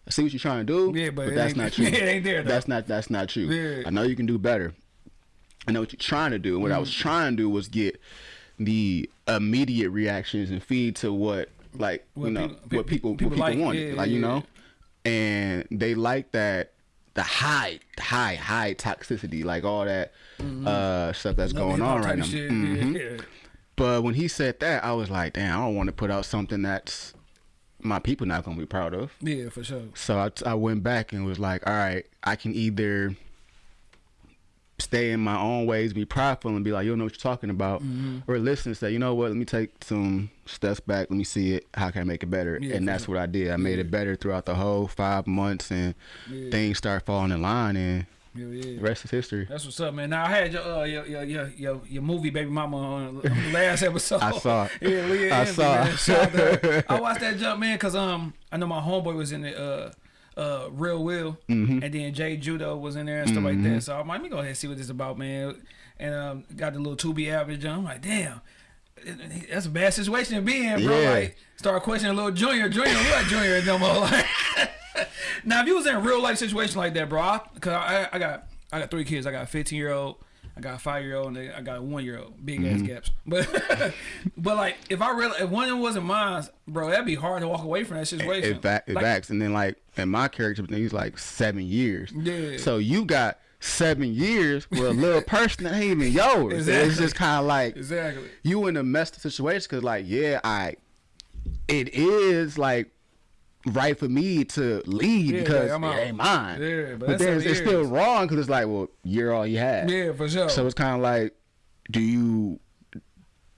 I see what you're trying to do. Yeah, but it that's not true. it ain't there, though. That's not that's not true. Yeah. I know you can do better. I know what you're trying to do. And what I was Mm. trying to do was get the immediate reactions and feed to what like What you know people- what people people people like. wanted. Yeah, like you yeah, know? And they like that the high, high, high toxicity, like all that uh stuff that's. Love going on right now. Yeah, yeah. But when he said that, I was like, damn, I don't want to put out something that's my people not gonna be proud of. Yeah, for sure. So I, I went back and was like, all right, I can either stay in my own ways, be prideful, and be like, you don't know what you're talking about, Mm-hmm. or listen and say, you know what, let me take some steps back, let me see it, how can I make it better? Yeah, and that's what I did. I made it better throughout the whole five months, and Yeah. things start falling in line, and Yeah, yeah. the rest is history. That's what's up, man. Now I had your uh, your, your your your your movie baby mama on, the last episode. I saw it. yeah, Leah I Envy, saw it. Shout out to her. I watched that jump, man, cause um I know my homeboy was in the uh uh Real Will, Mm-hmm. and then Jay Judo was in there and stuff like that. So I'm like, let me go ahead and see what this is about, man. And um got the little Tubi average jump. I'm like, damn. That's a bad situation to be in, bro. Yeah. Like, start questioning a little Junior. Junior, don't Junior no more. Like, now, if you was in a real life situation like that, bro, I, cause I, I got I got three kids. I got a 15 year old, I got a five year old, and I got a one year old. Big ass Mm-hmm. gaps. But but like if I really if one of them wasn't mine, bro, that'd be hard to walk away from that situation. It, it Like, facts. And then like in my character, he's like seven years. Yeah. So you got seven years with a little person that ain't even yours. It's just kind of like Exactly. you in a messed up situation because like yeah, I it is like right for me to lead Yeah, because yeah, it ain't mine. Yeah, but but, then it's, still wrong because it's like well you're all you had. Yeah, for sure. So it's kind of like, do you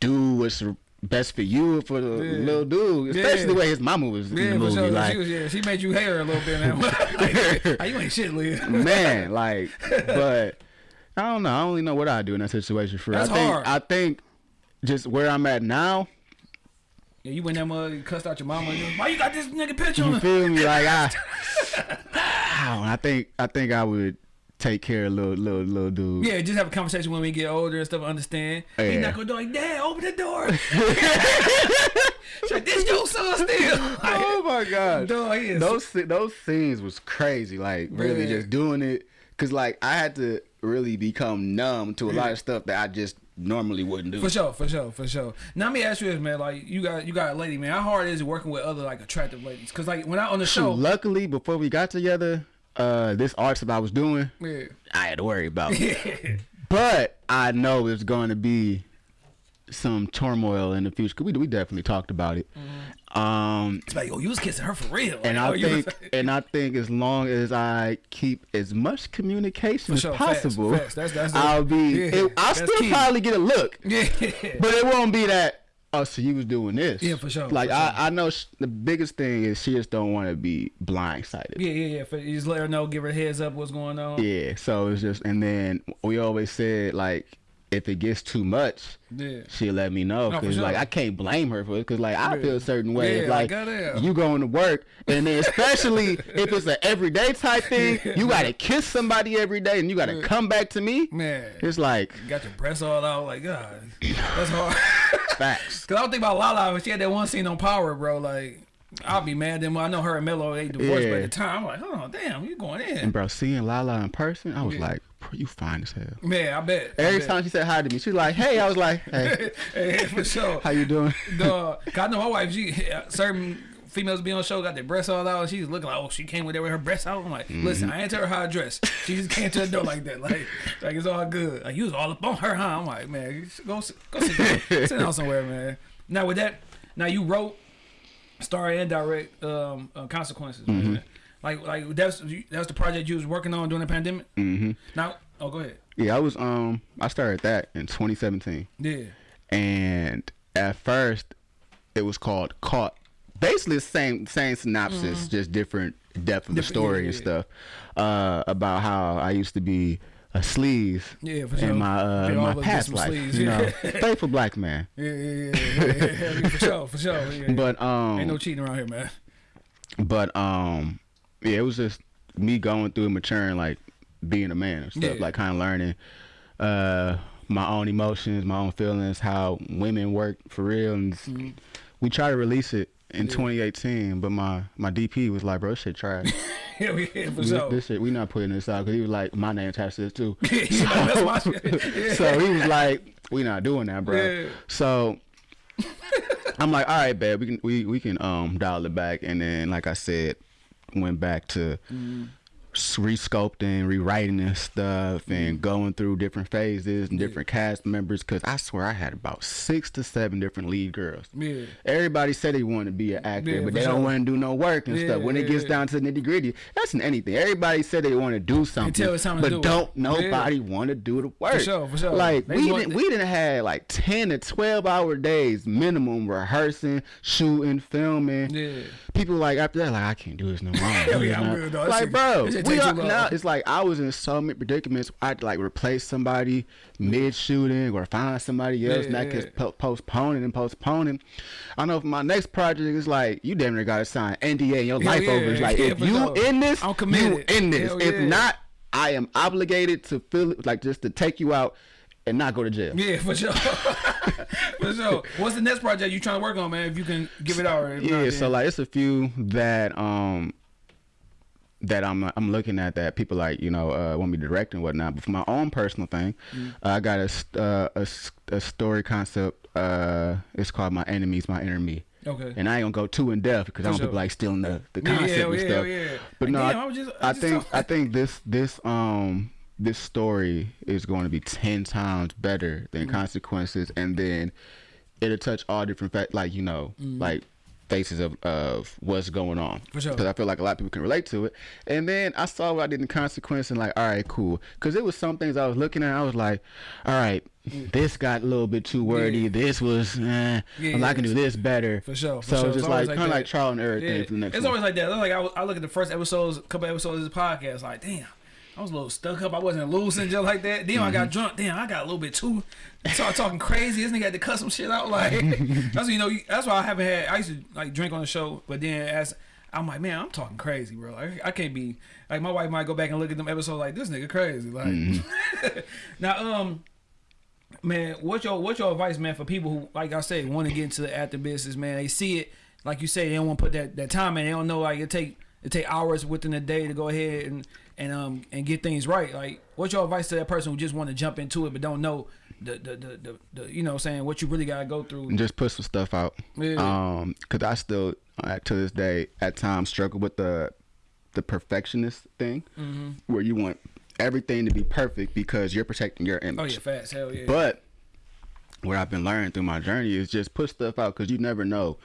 do what's best for you for the Yeah. little dude? Yeah. Especially the way his mama was in yeah, the for movie. sure. like, she was yeah, she made you hair a little bit, man. like, you ain't shit, Leah. man, like, but I don't know. I don't really know what I do in that situation. For That's I think hard. I think just where I'm at now. Yeah, you went that you cussed out your mama. You, Why you got this nigga picture on You feel me? Like I, I, don't I think I think I would take care of little little little dude. Yeah, just have a conversation when we get older and stuff. Understand? He's Yeah. not gonna do like, Dad, open the door. Like, this your son still. Like, Oh my god. Dog, is- those those scenes was crazy. Like really Yeah. just doing it because like I had to really become numb to a lot of stuff that I just normally wouldn't do. For sure, for sure, for sure. Now let me ask you this, man. Like you got you got a lady, man. How hard is it working with other like attractive ladies? Cause like when I on the show, luckily, before we got together, uh, this art that I was doing, yeah, I had to worry about. but I know it's going to be some turmoil in the future. 'cause we we definitely talked about it. Um, it's like, oh, you was kissing her for real. and Like, I you was- think, and I think, as long as I keep as much communication as sure, facts, possible, facts. That's- that's I'll be. yeah, it- I'll still key. probably get a look, yeah, but it won't be that. Oh, so you was doing this? Yeah, for sure, Like for I, sure. I know sh- the biggest thing is she just don't want to be blindsided. yeah, yeah, yeah. For, you just let her know, give her a heads up what's going on. Yeah, so it's just, and then we always said like if it gets too much, Yeah. she'll let me know. No, Cause like. I can't blame her for it. Cause like I Yeah. feel a certain way. Yeah, like, you going to work, and then especially if it's an everyday type thing, you gotta kiss somebody every day, and you gotta come back to me. Man. It's like Got your breasts all out, like God, that's hard. facts. Cause I don't think about Lala when she had that one scene on Power, bro. Like, I'll be mad. Then when I know her and Melo they divorced, but Yeah. at the time I'm like, oh damn, you going in? And bro, seeing Lala in person, I was Yeah. like, you fine as hell. Man, I bet. I Every bet. time she said hi to me, she was like, "Hey," I was like, "Hey, hey, for sure. how you doing?" Dog. 'Cause I know my wife. She certain females be on show got their breasts all out. and She's looking like, oh, she came with there with her breasts out. I'm like, Mm-hmm. listen, I ain't tell her how to dress. She just came to the door like that, like, like it's all good. Like you was all up on her, huh? I'm like, man, go go sit down, sit down somewhere, man. Now with that, now you wrote, star and direct um, uh, consequences, Mm-hmm. Like like that's that's the project you was working on during the pandemic. Mm-hmm. Now, oh, go ahead. Yeah, I was um, I started that in 2017. Yeah. and at first it was called caught basically the same same synopsis just different depth of the. Story yeah, and stuff uh about how i used to be a sleaze Yeah, for sure. in my uh my past life you yeah. know faithful black man Yeah, yeah, yeah, yeah, yeah, for sure, for sure. Yeah, but um ain't no cheating around here, man. but um yeah it was just me going through and maturing like being a man and stuff like kind of learning uh my own emotions my own feelings how women work for real and Mm-hmm. we try to release it in 2018 but my my dp was like bro this shit trash Yeah, we yeah, for this, sure. this shit we not putting this out because he was like my name attached to this too You know, that's my shit. Yeah. so he was like we not doing that bro Yeah. so i'm like all right babe we can we, we can um dial it back and then like i said went back to Mm-hmm. Resculpting rewriting and stuff Mm-hmm. and going through different phases and different cast members because i swear i had about six to seven different lead girls Yeah. Everybody said they want to be an actor, Yeah, but they sure. don't want to do no work and Yeah, stuff. When it gets yeah. down to the nitty gritty, that's in anything. Everybody said they want to do something, Until it's time to but do don't Yeah. nobody want to do the work. sure, for sure. Like They we didn't, we didn't have like ten to twelve hour days minimum rehearsing, shooting, filming. Yeah. People like after that, like I can't do this no more. Yeah, I'm good, dog. Like bro, we are, it's like I was in so many predicaments. I'd like replace somebody mid shooting or find somebody else, Yeah, and that yeah. gets postponing and postponing. I know for my next project, is like you damn near gotta sign NDA and your Hell life yeah, over. It's like yeah, if you in this, I'm you in this. Hell if yeah. not, I am obligated to feel it, like just to take you out and not go to jail. Yeah, for sure. for sure. What's the next project you trying to work on, man? If you can give it out. or if not, Yeah, so like it's a few that um that I'm I'm looking at that people like you know uh, want me to direct and whatnot. But for my own personal thing, Mm. I got a, uh, a a story concept. Uh, it's called My Enemies, My Enemy. Okay. And I ain't gonna go too in depth because I don't sure. people like stealing the, the concept yeah, and yeah, stuff. yeah. But no, I, I just- I I think I think this this um this story is going to be ten times better than Mm. consequences, and then it'll touch all different fact like you know like faces of of what's going on. For sure. Because I feel like a lot of people can relate to it. And then I saw what I did in consequence and like, all right, cool. Because it was some things I was looking at. I was like, all right, this got a little bit too wordy. Yeah. This was, eh, Yeah, I'm like, I can do this better. For sure. For so sure. it's just always like, kind of like trial and error Yeah. thing for the next It's one. always like that. Like I, I look at the first episodes, couple episodes of the podcast, like damn, I was a little stuck up. I wasn't losing just like that. Then I Mm-hmm. got drunk. Damn, I got a little bit too. Started talking crazy. This nigga had to cut some shit out. Like that's you know. That's why I haven't had. I used to like drink on the show, but then as I'm like, man, I'm talking crazy, bro. Like I can't be like my wife might go back and look at them episodes like this nigga crazy. Like Mm-hmm. now, um. Man, what's your what's your advice, man, for people who, like I said, want to get into the acting business, man? They see it, like you say, they don't want to put that, that time in. They don't know like it take it take hours within a day to go ahead and and um and get things right. Like, what's your advice to that person who just want to jump into it but don't know the the the, the, the you know I'm saying what you really gotta go through? and just put some stuff out. Yeah. Um, cause I still to this day at times struggle with the the perfectionist thing, Mm-hmm. where you want everything to be perfect because you're protecting your image. Oh yeah, fast hell yeah. But what I've been learning through my journey is just put stuff out because you never know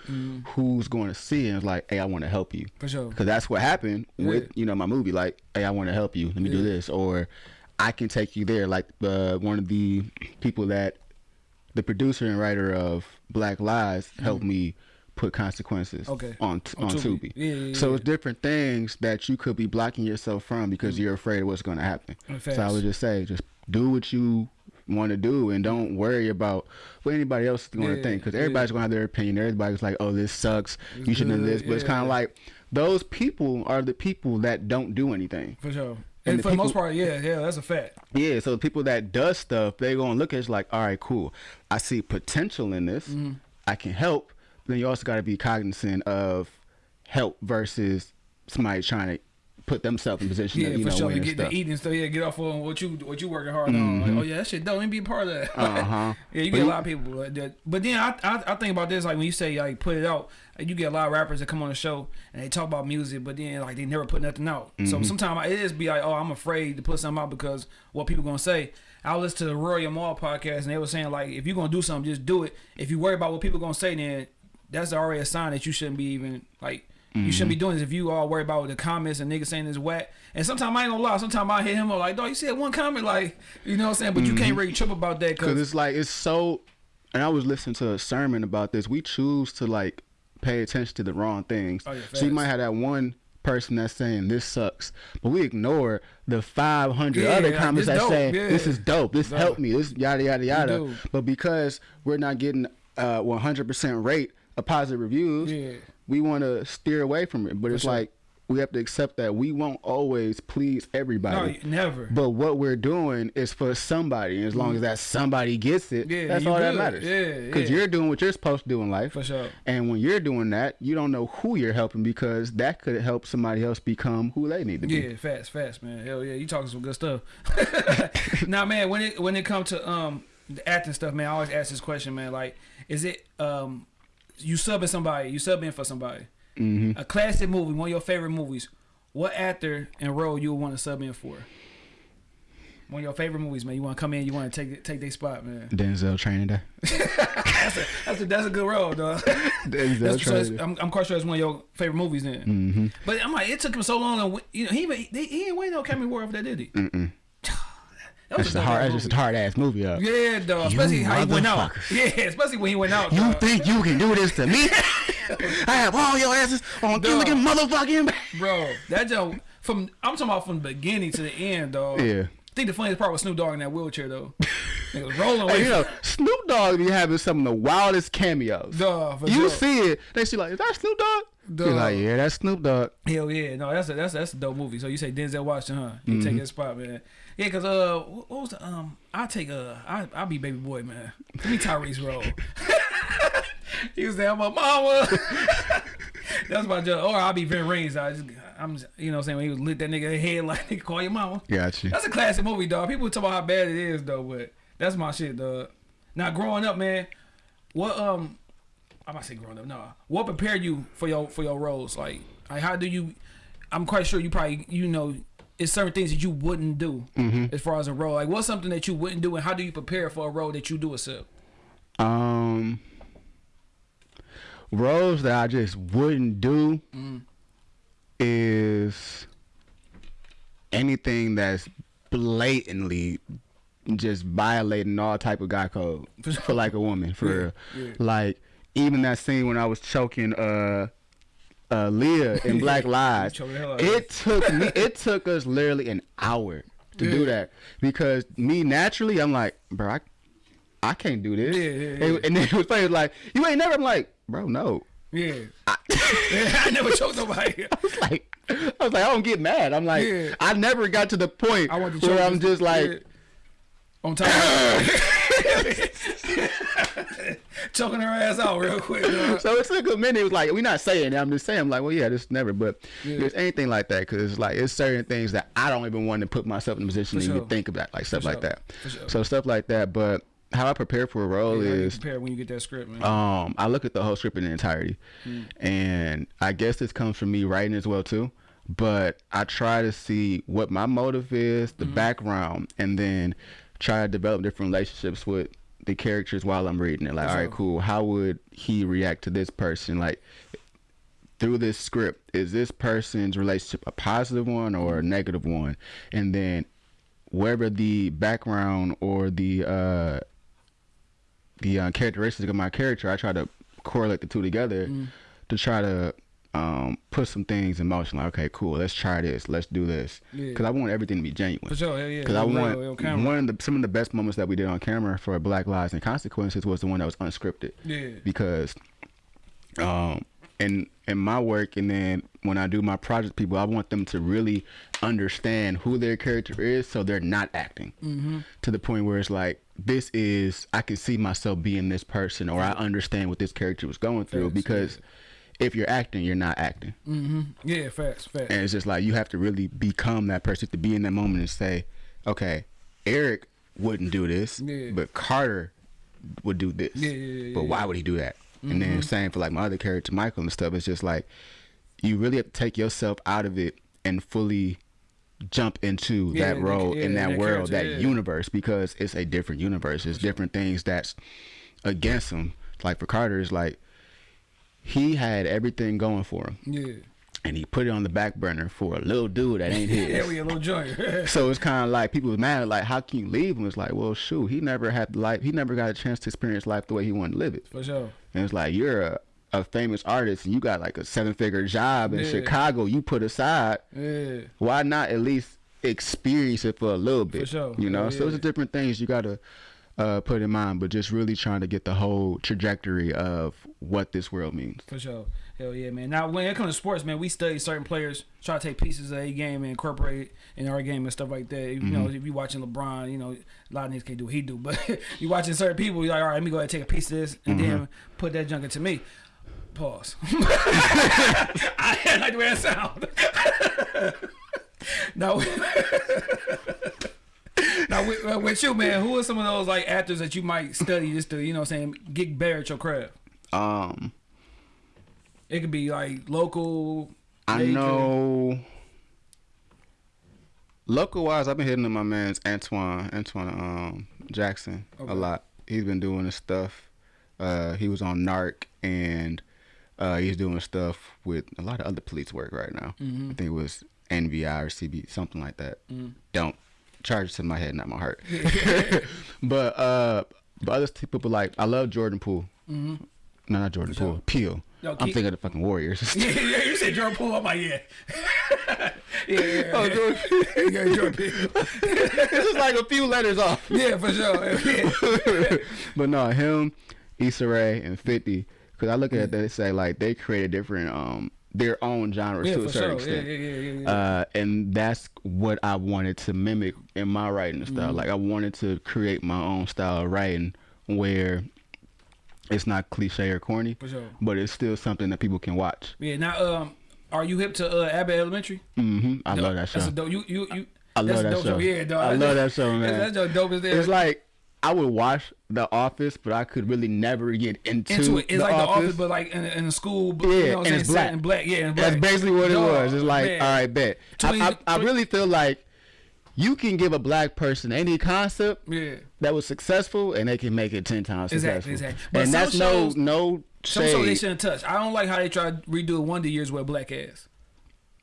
who's going to see it. And it's like, hey, I want to help you. For sure. Because that's what happened with you know my movie. Like, hey, I want to help you. Let me do this, or I can take you there. Like uh, one of the people that the producer and writer of Black Lies helped me put consequences. Okay. on t- On on, Tubi. Tubi. Yeah, yeah, so it's different things that you could be blocking yourself from because you're afraid of what's going to happen. Mm, So I would just say, just do what you want to do, and don't worry about what anybody else is going to Yeah, think because yeah. everybody's going to have their opinion. Everybody's like, "Oh, this sucks. It's you shouldn't have good, this," but it's kind of like those people are the people that don't do anything. For sure. And And, the for the most part, yeah, yeah, that's a fact. Yeah, so the people that does stuff, they gonna look at it like, all right, cool. I see potential in this. Mm-hmm. I can help. But then you also got to be cognizant of help versus somebody trying to put themselves in position Yeah, of you for know sure. To get stuff. to eating stuff, yeah, get off on what you what you working hard on. Like, oh yeah, that shit don't even be a part of that. Uh-huh. yeah, you But get a lot of people like that. But then I, I I think about this like when you say like put it out, you get a lot of rappers that come on the show and they talk about music, but then like they never put nothing out. So Mm-hmm. sometimes it is be like, oh, I'm afraid to put something out because what people gonna say. I listened to the Royal Mall podcast and they were saying like if you're gonna do something, just do it. If you worry about what people gonna say, then that's already a sign that you shouldn't be even like you shouldn't Mm-hmm. be doing this if you all worry about the comments and niggas saying this whack. And sometimes I ain't gonna lie, sometimes I hit him up like, dog, you said one comment, like, you know what I'm saying? But you can't really trip about that Cause it's like it's so. And I was listening to a sermon about this. We choose to like pay attention to the wrong things. Oh, yeah, so you might have that one person that's saying this sucks, but we ignore the 500 Yeah, other comments dope, saying yeah. this is dope, this Dope. helped me, this yada yada yada. But because we're not getting uh 100% rate of positive reviews, Yeah. We want to steer away from it. But it's sure. like we have to accept that we won't always please everybody. no, never. But what we're doing is for somebody, and as long as that somebody gets it. Yeah, that's all that matters. Yeah, because yeah. you're doing what you're supposed to do in life. For sure. And when you're doing that, you don't know who you're helping because that could help somebody else become who they need to be. Yeah, fast, fast, man. Hell yeah, you talking some good stuff. now, man, when it when it comes to um the acting stuff, man, I always ask this question, man. Like, is it um you subbing somebody, you subbing for somebody, Mm-hmm. a classic movie, one of your favorite movies. What actor and role you would want to sub in for? One of your favorite movies, man. You want to come in, you want to take take their spot, man. Denzel training day. That's a that's a, that's a good role, dog. Denzel That's, so training. I'm, I'm quite sure it's one of your favorite movies then. Mm-hmm. But I'm like, it took him so long, and you know, he he, he ain't win no Academy Award for that, did he? Mm-mm. That's just a hard. ass That's just a movie. hard ass movie. Up. Yeah, dog. You Especially how he went out. Yeah, especially when he went out. You dog. think you can do this to me? I have all your asses on Dog. Gilligan motherfucking. bro? That joke from I'm talking about from the beginning to the end, dog. Yeah. I think the funniest part was Snoop Dogg in that wheelchair though. Nigga was rolling away. Hey, you know, Snoop Dogg be having some of the wildest cameos. For you sure. see it, they see like, is that Snoop Dogg? You're like, yeah, that's Snoop Dogg. Hell yeah, no, that's a that's a, that's a dope movie. So you say Denzel Washington, huh? You Mm-hmm. take that spot, man. Yeah, cause uh, what was the um? I take uh, I I'll be baby boy, man. Give me Tyrese role. he was there, my mama. that's my joke. Or I'll be Ving Rhames. I just I'm just, you know what I'm saying when he was lit that nigga head like nigga call your mama. Got you. That's a classic movie, dog. People talk about how bad it is though, but that's my shit, dog. Now growing up, man, what um I'm not say growing up, no. What prepared you for your for your roles? Like like how do you I'm quite sure you probably you know it's certain things that you wouldn't do as far as a role. Like what's something that you wouldn't do and how do you prepare for a role that you do accept? Um, roles that I just wouldn't do is anything that's blatantly just violating all type of guy code for like a woman for real. yeah. Like even that scene when I was choking uh uh Leah in Black Lies. Choking the hell out of It took me it took us literally an hour to do that because me naturally I'm like, bro, I I can't do this. Yeah, yeah, And, yeah. and then it was funny, it was like, you ain't never I'm like, bro, no. Yeah. I never choked nobody. I was like I was like, I don't get mad. I'm like, Yeah. I never got to the point I want to where I'm just like, yeah. on top choking her ass out real quick. so it took a minute. It was like, we're not saying that. I'm just saying, I'm like, well, yeah, this never, but Yeah. there's anything like that because it's like, it's certain things that I don't even want to put myself in a position to sure. even think about, like stuff For like sure. that. Sure. So stuff like that. But how I prepare for a role Yeah, is, prepare when you get that script, man. um, I look at the whole script in the entirety, Hmm. and I guess this comes from me writing as well too. But I try to see what my motive is, the Mm-hmm. background, and then try to develop different relationships with the characters while I'm reading it. Like, all right, cool. How would he react to this person? Like, through this script, is this person's relationship a positive one or a negative one? And then wherever the background or the uh the uh, characteristics of my character, I try to correlate the two together Mm. to try to um, put some things in motion. Like, okay, cool, let's try this, let's do this, Yeah. because I want everything to be genuine. For sure, hell yeah. Because I want camera. one of the some of the best moments that we did on camera for Black Lives and Consequences was the one that was unscripted. Yeah. Because, um, and in my work and then when I do my project, people I want them to really understand who their character is, so they're not acting Mm-hmm. to the point where it's like this is I can see myself being this person, or I understand what this character was going through. Because if you're acting, you're not acting. Mm-hmm. Yeah, facts, facts. And it's just like you have to really become that person to be in that moment and say, okay, Eric wouldn't do this, Yeah. but Carter would do this. Yeah, yeah, yeah, but why would he do that? And then mm-hmm. same for like my other character, Michael and stuff. It's just like you really have to take yourself out of it and fully jump into that role in that, that world, that universe, because it's a different universe. It's different things that's against him. Like for Carter, it's like he had everything going for him yeah. and he put it on the back burner for a little dude that ain't his. Yeah, we a little joint. so it's kind of like people was mad, like, how can you leave him? It's like, well, shoot, he never had the life. He never got a chance to experience life the way he wanted to live it. For sure. And it's like you're a, a famous artist and you got like a seven figure job in Yeah. Chicago. You put aside. Yeah. Why not at least experience it for a little bit? For sure. You know, Yeah, so it's different things you gotta uh, put in mind, but just really trying to get the whole trajectory of what this world means. For sure. Hell yeah, man. Now, when it comes to sports, man, we study certain players, try to take pieces of a game and incorporate in our game and stuff like that. You know, Mm-hmm. if you're watching LeBron, you know, a lot of niggas can't do what he do, but you're watching certain people, you're like, all right, let me go ahead and take a piece of this and Mm-hmm. then put that junk into me. Pause. I like the way that sound. now, now with, uh, with you, man, who are some of those like actors that you might study just to, you know, what I'm saying, get better at your craft? Um, It could be like local. I major. know. Local wise, I've been hitting up my man's Antoine Antoine um, Jackson Okay. a lot. He's been doing his stuff. Uh, he was on Narc and uh, he's doing stuff with a lot of other police work right now. Mm-hmm. I think it was NVI or CB, something like that. Mm. Don't charge it to my head, not my heart. but uh, but other people like I love Jordan Poole. No, not Jordan Poole. Peele. I'm thinking of the fucking Warriors. yeah, yeah, you said Jordan Poole. I'm like, yeah. yeah, yeah, Oh. Jordan yeah, Jordan Poole. this is like a few letters off. Yeah, for sure. Yeah. but no, him, Issa Rae, and 50, because I look at it, they say like they created different, um, their own genres Yeah, to a certain sure. Extent. yeah, yeah. Uh, and that's what I wanted to mimic in my writing style. Mm-hmm. Like I wanted to create my own style of writing where it's not cliche or corny, For sure. but it's still something that people can watch. yeah. Now, um, are you hip to uh, Abbott Elementary? Mm-hmm. I love that show. That's a dope. You, you, you. I love that show. Yeah, dog. I love that show, man. That's, that's dope as there. It's like I would watch The Office, but I could really never get into, into it. It's the like office. the office, but like in, in a school. But, Yeah, you know and it's black. In black. Yeah, in That's basically what it was. It's like, man. all right, bet. I, I, I really feel like you can give a black person any concept Yeah. that was successful, and they can make it ten times Exactly, successful. exactly. But And that's shows- no no Some shows they shouldn't touch. I don't like how they try to redo Wonder Years with a black ass.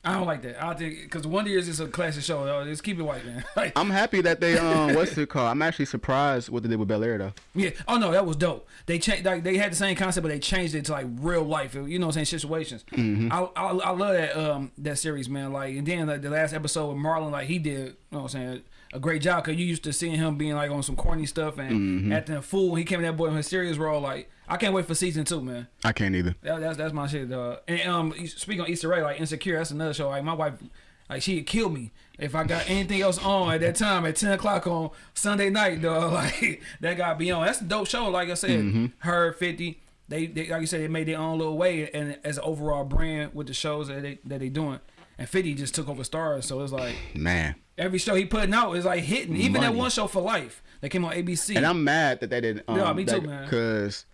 I don't like that. I think because Wonder Years is a classic show. Yo. Just keep it white, man. Like, I'm happy that they um what's it called? I'm actually surprised what they did with Bel Air though. yeah. Oh no, that was dope. They changed. Like they had the same concept, but they changed it to like real life. You know what I'm saying? Situations. Mm-hmm. I, I I love that um that series, man. Like and then like the last episode with Marlon, like he did. You know what I'm saying? A great job because you used to seeing him being like on some corny stuff and Mm-hmm. acting a fool. He came in that boy in his serious role. Like I can't wait for season two, man. I can't either. That, that's that's my shit, dog. And um, speaking on Issa Rae, like Insecure, that's another show. Like my wife, like she'd kill me if I got anything else on at that time at ten o'clock on Sunday night, dog. Like that got be on. That's a dope show. Like I said, Mm-hmm. her fifty. They, they like you said, they made their own little way and as an overall brand with the shows that they that they doing. And Fifty just took over Starz, so it's like Man. every show he putting out is like hitting. Even that one show for life that came on ABC. And I'm mad that they didn't um Yeah, me too, man. Cause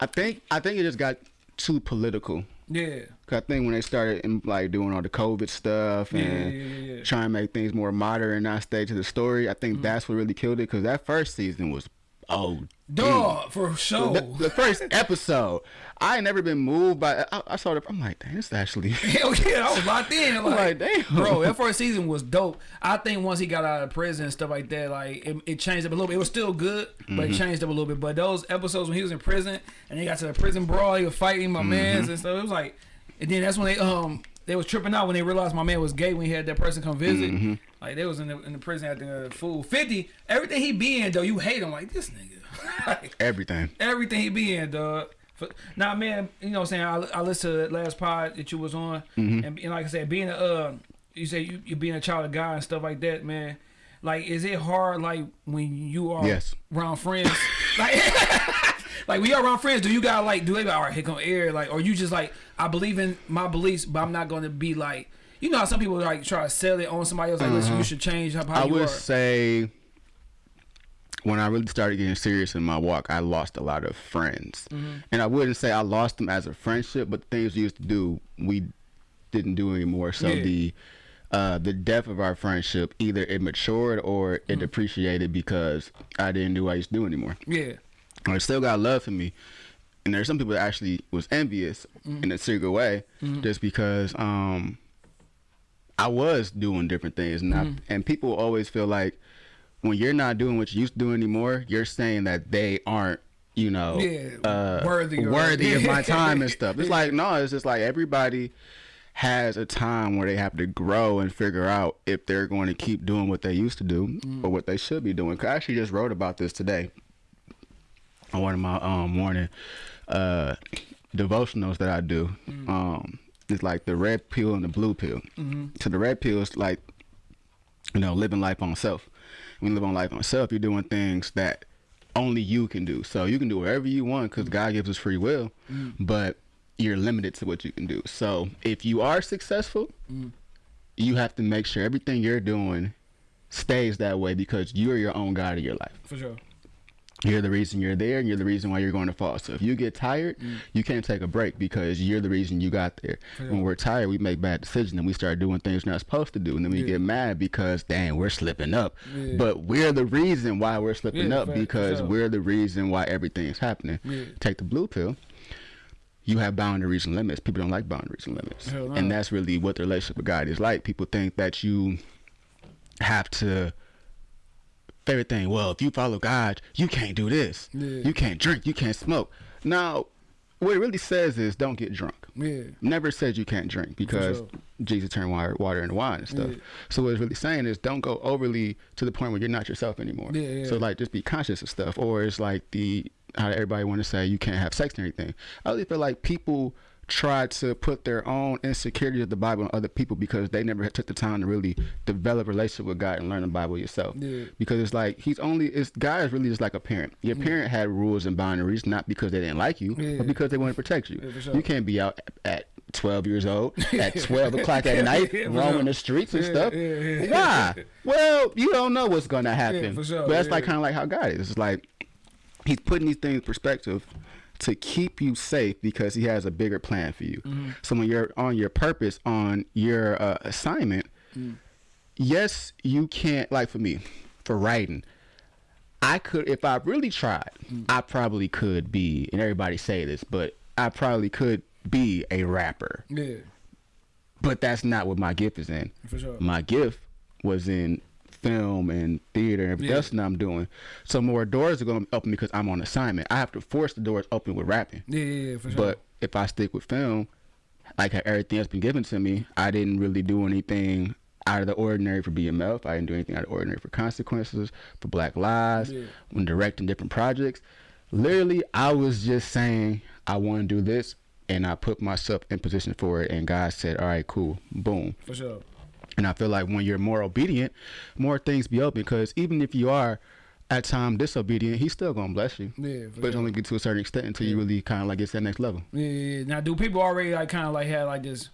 I think I think it just got too political. yeah, Cause I think when they started in, like doing all the COVID stuff and yeah, yeah, yeah. trying to make things more modern and not stay to the story, I think Mm-hmm. that's what really killed it. Cause that first season was oh dog for sure. the, the first episode. I ain't never been moved by. I, I saw it. I'm like, dang, it's actually. Hell yeah, I was locked in. Like, like, damn. bro, that first season was dope. I think once he got out of prison and stuff like that, like it, it changed up a little bit. It was still good, but Mm-hmm. it changed up a little bit. But those episodes when he was in prison and they got to the prison brawl, he was fighting my mans and stuff. It was like And then that's when they um they was tripping out when they realized my man was gay when he had that person come visit. Mm-hmm. Like they was in the in the prison at the fool fifty. Everything he be in though, you hate him like this nigga. Like, Everything. everything he be in, dog. For, now, man, you know what I'm saying? I, I listened to the last pod that you was on, Mm-hmm. and, and like I said, being a, uh, you say you, you being a child of God and stuff like that, man. Like, is it hard, like, when you are Yes. around friends? like, like, when you're around friends, do you got, like, do they be, all right, here come air? Like, or you just, like, I believe in my beliefs, but I'm not going to be, like, you know how some people, like, try to sell it on somebody else? Like, listen, you should change how, how Uh-huh. I you would are. say when I really started getting serious in my walk, I lost a lot of friends. Mm-hmm. And I wouldn't say I lost them as a friendship, but the things we used to do, we didn't do anymore. So Yeah. the uh, the depth of our friendship either it matured or Mm-hmm. it depreciated because I didn't do what I used to do anymore. Yeah. I still got love for me. And there's some people that actually was envious Mm-hmm. in a secret way, just because um I was doing different things, and Mm-hmm. I, and people always feel like when you're not doing what you used to do anymore, you're saying that they aren't, you know, Yeah, uh, worthy or- worthy of my time and stuff. It's like no, it's just like everybody has a time where they have to grow and figure out if they're going to keep doing what they used to do Mm. or what they should be doing. 'Cause I actually just wrote about this today on one of my um morning uh devotionals that I do. Um it's like the red pill and the blue pill. So the red pill is like you know, living life on self. When you live on life on self, you're doing things that only you can do. So you can do whatever you want because God gives us free will, mm. but you're limited to what you can do. So if you are successful, mm. you have to make sure everything you're doing stays that way because you're your own God of your life. For sure. You're the reason you're there, and you're the reason why you're going to fall. So if you get tired, Mm. you can't take a break because you're the reason you got there. When we're tired, we make bad decisions and we start doing things we're not supposed to do, and then we Yeah. get mad because dang, we're slipping up. Yeah. But we're the reason why we're slipping Yeah, up fact, because sure. we're the reason why everything's happening. Yeah. Take the blue pill. You have boundaries and limits. People don't like boundaries and limits, no. and that's really what the relationship with God is like. People think that you have to favorite thing. Well, if you follow God, you can't do this. Yeah. You can't drink. You can't smoke. Now, what it really says is don't get drunk. Yeah. Never says you can't drink because sure. Jesus turned water, water into wine and stuff. Yeah. So what it's really saying is don't go overly to the point where you're not yourself anymore. Yeah, yeah. So like just be conscious of stuff. Or it's like the how everybody want to say you can't have sex and everything. I really feel like people try to put their own insecurities of the Bible on other people because they never took the time to really develop a relationship with God and learn the Bible yourself. Yeah. Because it's like he's only it's God is really just like a parent. Your parent had rules and boundaries not because they didn't like you, Yeah. but because they wanted to protect you. Yeah, sure. You can't be out at 12 years old at 12 o'clock at night Yeah, roaming the streets and Yeah, stuff. yeah, yeah. Why? Well, you don't know what's gonna happen. sure, But that's yeah. like kind of like how God is. It's like he's putting these things in perspective to keep you safe because he has a bigger plan for you. Mm-hmm. So when you're on your purpose, on your uh, assignment, Mm. yes, you can't. Like for me, for writing, I could if I really tried, Mm. I probably could be. And everybody say this, but I probably could be a rapper. Yeah. But that's not what my gift is in. For sure. My gift was in film and theater and everything Yeah. else that I'm doing. So more doors are going to open because I'm on assignment. I have to force the doors open with rapping. Yeah, yeah, yeah, for sure. But if I stick with film, like everything that's been given to me, I didn't really do anything out of the ordinary for BMF. I didn't do anything out of the ordinary for Consequences, for Black Lives, Yeah. when directing different projects. Literally, I was just saying, I want to do this, and I put myself in position for it, and God said, all right, cool, boom. for sure. And I feel like when you're more obedient, more things be open. Because even if you are at time disobedient, he's still gonna bless you. Yeah, but sure. only get to a certain extent until you really kind of like get to that next level. Yeah, yeah, yeah. Now, do people already like kind of like have like this?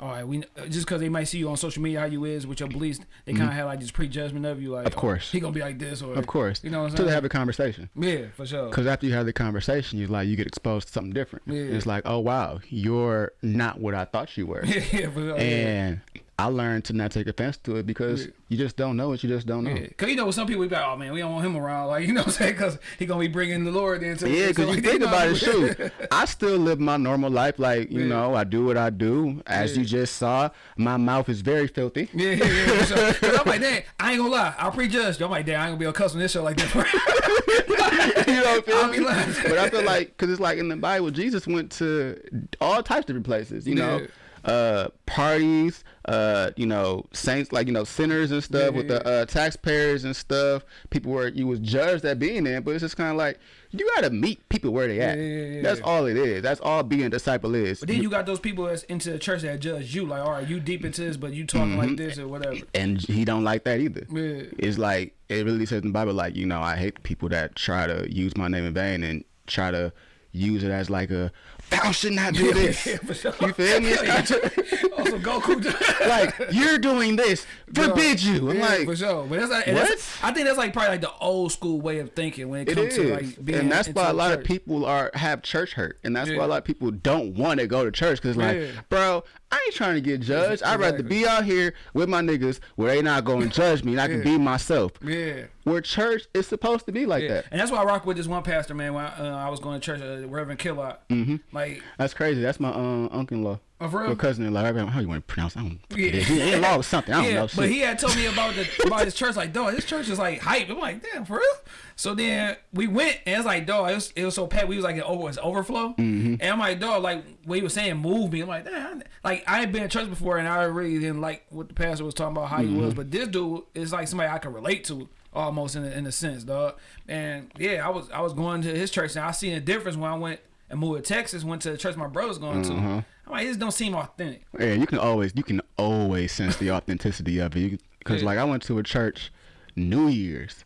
All right, we just because they might see you on social media how you is with your beliefs, they kind of mm-hmm. have like this prejudgment of you, like. Of oh, course. oh, he gonna be like this, or Of course, you know what I'm Until saying? they have a conversation. yeah, for sure. Because after you have the conversation, you like you get exposed to something different. Yeah. It's like, oh wow, you're not what I thought you were. yeah, yeah, for sure. yeah. I learned to not take offense to it because you just don't know what you just don't know. Yeah. Cause you know, with some people, we be like, oh man, we don't want him around. Like, you know what I'm saying? Cause he gonna be bringing the Lord into Yeah, because so, you like, think about it, shoot. I still live my normal life. Like, you Yeah. know, I do what I do. As you just saw, my mouth is very filthy. Yeah, yeah, yeah. 'Cause I'm like, dang, I ain't gonna lie. I'll prejudge. I'm like, damn, I ain't gonna be to cuss on this show like this. you know what I'm? But I feel like, because it's like in the Bible, Jesus went to all types of different places, you know, uh, parties, uh, you know, saints, like, you know, sinners and stuff with the uh, taxpayers and stuff. People were, you was judged at being there, but it's just kind of like, you got to meet people where they at. Yeah, yeah, yeah, That's all it is. That's all being a disciple is. But then you got those people that's into the church that judge you, like, all right, you deep into this, but you talking like this or whatever. and he don't like that either. Yeah. It's like it really says in the Bible, like you know, I hate people that try to use my name in vain and try to use it as like a thou should not do this. Yeah, sure. You feel me? It's kind of- also, Goku. like you're doing this, forbid you. I'm yeah, like, for sure. But that's, like, and that's I think that's like probably like the old school way of thinking when it It comes is, to like being and that's why a lot of people are have church hurt, and that's why a lot of people don't want to go to church because like, bro, I ain't trying to get judged. I'd rather be out here with my niggas where they not going to judge me, and I can be myself. Yeah. Where church is supposed to be like Yeah. that. And that's why I rock with this one pastor, man. When I, uh, I was going to church, uh, Reverend Killot. Mm-hmm. Like, That's crazy. That's my uh, uncle-in-law. Oh, for real? Or cousin-in-law. I don't know how you want to pronounce? It? I don't. Yeah. Yeah. In law or something. I don't yeah, know. but shit. he had told me about the about his church. Like, dog, this church is like hype. I'm like, damn, for real. So then we went, and it's like, dog, it was, it was so packed. We was like, in over, it's overflow. Mm-hmm. And I'm like, dog, like what he was saying, move me. I'm like, damn, like I ain't been in church before, and I really didn't like what the pastor was talking about how he Mm-hmm. was. But this dude is like somebody I can relate to. Almost in a, in a sense, dog, and yeah, I was I was going to his church, and I seen a difference when I went and moved to Texas. Went to the church my brother's going to. I'm like, this don't seem authentic. Yeah, you can always you can always sense the authenticity of it. Because Yeah. like I went to a church New Year's.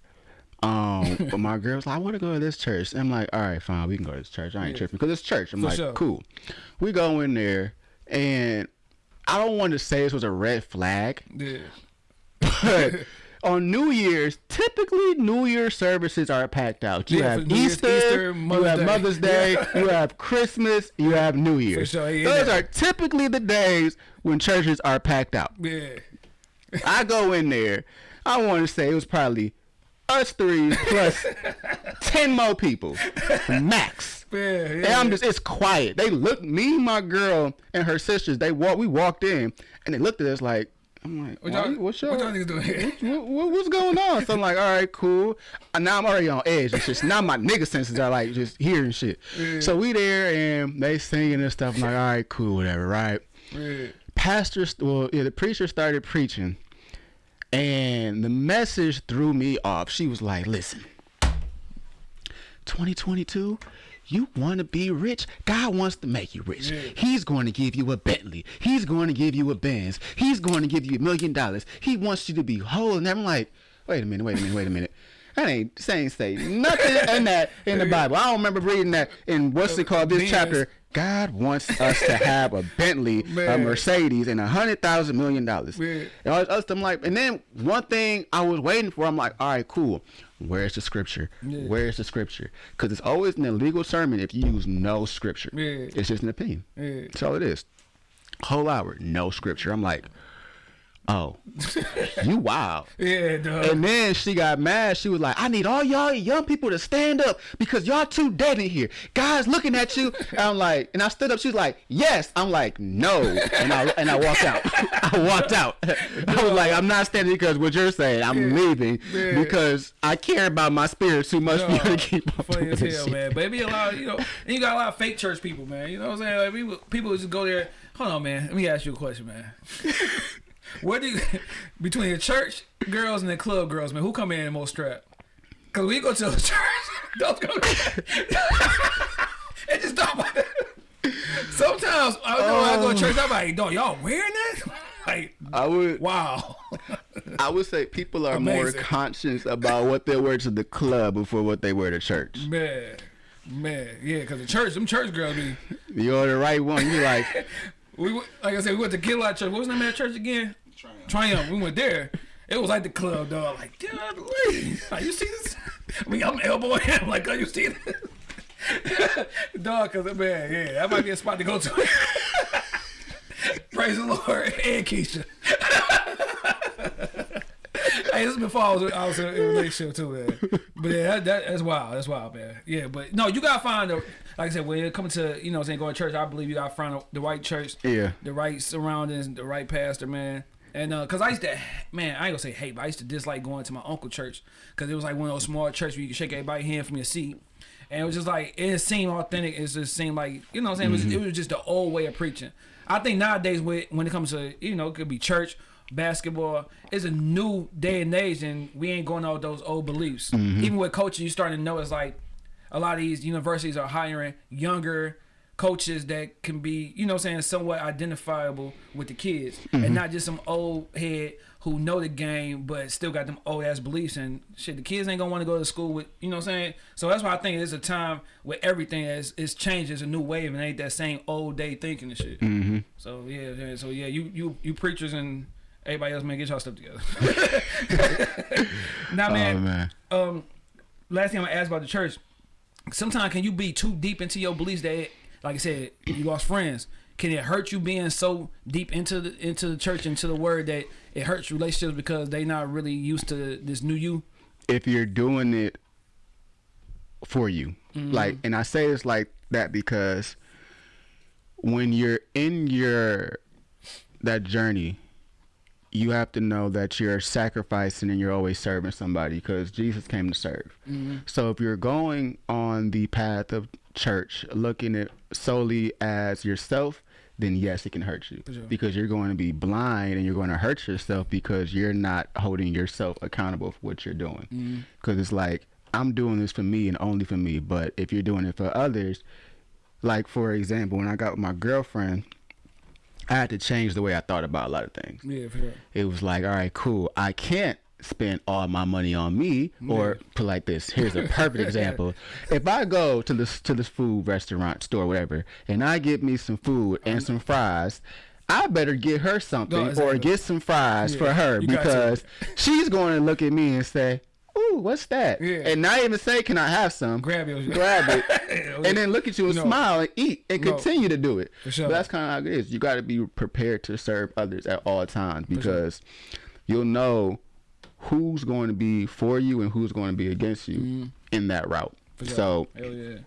Um, but my girl was like, I want to go to this church. And I'm like, all right, fine, we can go to this church. I ain't tripping because it's church. I'm For like, sure. cool. We go in there, and I don't want to say this was a red flag, Yeah, but on New Year's, typically New Year's services are packed out. You Yeah, have Easter, Easter, you have Day. Mother's Day, Yeah. you have Christmas, you have New Year's. sure, yeah, Those are typically the days when churches are packed out. yeah. I go in there. I want to say it was probably us three plus ten more people, max. Yeah, yeah. And I'm just, it's quiet. They looked, me, my girl, and her sisters. They walk, we walked in, and they looked at us like, I'm like, What y'all, what's what y'all niggas doing here? what, what- what's going on? So I'm like, all right, cool. And now I'm already on edge. It's just now my nigga senses are like just hearing shit. So we there and they singing and stuff. I'm like, all right, cool, whatever, right? Yeah. Pastor, well, yeah, the preacher started preaching, and the message threw me off. She was like, listen, 2022. You want to be rich? God wants to make you rich. Yeah. He's going to give you a Bentley. He's going to give you a Benz. He's going to give you a million dollars. He wants you to be whole. And I'm like, wait a minute, wait a minute, wait a minute. That ain't saying say nothing in that in the Bible. I don't remember reading that in what's it called this chapter. God wants us to have a Bentley, a Mercedes, and a hundred thousand million dollars. Man. And I was, I was- I'm like, and then one thing I was waiting for, I'm like, all right, cool. Where's the scripture? Where's the scripture? Because it's always an illegal sermon if you use no scripture. Yeah. It's just an opinion. Yeah. That's all it is. Whole hour, no scripture. I'm like, oh, you wild. Yeah, dog. And then she got mad. She was like, I need all y'all young people to stand up because y'all too dead in here. Guys looking at you. And I'm like, and I stood up. She was like, yes. I'm like, no. And I and I walked out. I walked out. I was like, I'm not standing because what you're saying. I'm leaving Yeah. because I care about my spirit too much for you to keep on funny doing as this hell, shit. man. But it be a lot, of, you know, and you got a lot of fake church people, man. You know what I'm saying? Like people, people just go there. Hold on, man. Let me ask you a question, man. What do you between the church girls and the club girls, man? Who come in the most strapped? Cause we go to the church, those go. it just don't. Sometimes I know I go to church, I'm like, "Don't y'all wearing that? Like, I would wow. I would say people are more conscious about what they wear to the club before what they wear to church. man, man, yeah. Cause the church, them church girls be. You're the right one. You like We like I said, we went to Killot Church. What was the name of that church again? Triumph. We went there. It was like the club, dog. Like, dude, like, you see this? I mean, I'm elbowing him. Like, oh, you see this? dog, cause man, yeah, that might be a spot to go to. Praise the Lord and Keisha. hey, this is before I was, I was in a relationship too, man. But yeah, that, that, that's wild. That's wild, man. Yeah, but no, you gotta find the like I said when it comes to you know what I'm saying going to church. I believe you gotta find the right church, Yeah. the right surroundings, the right pastor, man. And uh, cause I used to, man, I ain't gonna say hate, but I used to dislike going to my uncle church because it was like one of those small churches where you can shake everybody's hand from your seat. And it was just like it seemed authentic. It just seemed like you know what I'm saying. It, was, it was just the old way of preaching. I think nowadays with, when it comes to you know it could be church, basketball, it's a new day and age, and we ain't going out with those old beliefs. Even with coaching, you starting to know it's like a lot of these universities are hiring younger coaches that can be, you know what I'm saying, somewhat identifiable with the kids. And not just some old head who know the game but still got them old ass beliefs and shit the kids ain't gonna want to go to school with you know what I'm saying? So that's why I think it's a time where everything is is changed it's a new wave and ain't that same old day thinking and shit. So yeah, yeah so yeah you you you preachers and everybody else man get y'all stuff together. Now man oh man. um last thing I'm gonna ask about the church. Sometimes can you be too deep into your beliefs that, like I said, you lost friends. Can it hurt you being so deep into the into the church into the word that it hurts relationships because they're not really used to this new you? if you're doing it for you mm-hmm. like and i say this like that because when you're in your that journey you have to know that you're sacrificing and you're always serving somebody because jesus came to serve mm-hmm. so if you're going on the path of church looking at solely as yourself then yes it can hurt you sure. because you're going to be blind and you're going to hurt yourself because you're not holding yourself accountable for what you're doing mm-hmm. because it's like i'm doing this for me and only for me but if you're doing it for others like for example when i got with my girlfriend i had to change the way i thought about a lot of things Yeah, for sure. it was like, all right, cool. I can't spend all my money on me, or put like this. Here's a perfect example. If I go to this to this food restaurant store, whatever, and I get me some food and some fries. I better get her something No, exactly. or get some fries Yeah, for her you because she's going to look at me and say, "Ooh, what's that?" Yeah. And not even say, "Can I have some?" Grab your grab it, and then look at you and No. smile and eat and No. continue to do it. For sure. But that's kind of how it is. You got to be prepared to serve others at all times because you'll know who's going to be for you and who's going to be against you mm-hmm. in that route. Sure. So Hell yeah.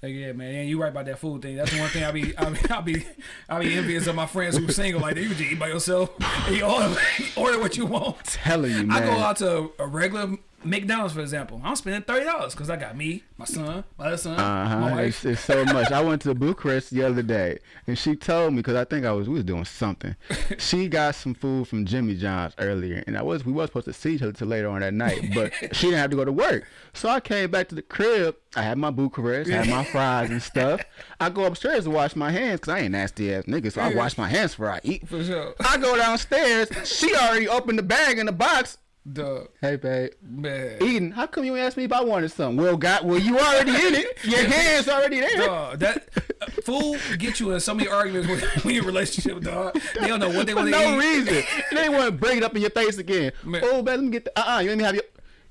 Hell yeah, man. And you right about that food thing. That's the one thing I be, I be, I be, I be envious of my friends who single. Like you just eat by yourself. You order, order what you want. telling you, I go out to a regular McDonald's, for example. I'm spending thirty dollars because I got me, my son, my other son, Uh my wife. It's, it's so much. I went to Bucharest the other day, and she told me because I think I was we was doing something. She got some food from Jimmy John's earlier, and I was we was supposed to see each other till later on that night, but she didn't have to go to work. So I came back to the crib. I had my Bucharest, I had my fries and stuff. I go upstairs to wash my hands because I ain't nasty ass nigga, so I wash my hands before I eat. For sure. I go downstairs. She already opened the bag in the box. Duh, Hey, babe. man. Eating. How come you asked me if I wanted some? Well, got. Well, you already in it. Your hands already there. Dog, that uh, food get you in so many arguments when, when you're in a relationship, dog. They don't know what they want to no eat. reason. They want to bring it up in your face again. Man. Oh, man, let me get the. Uh, uh you let me have your.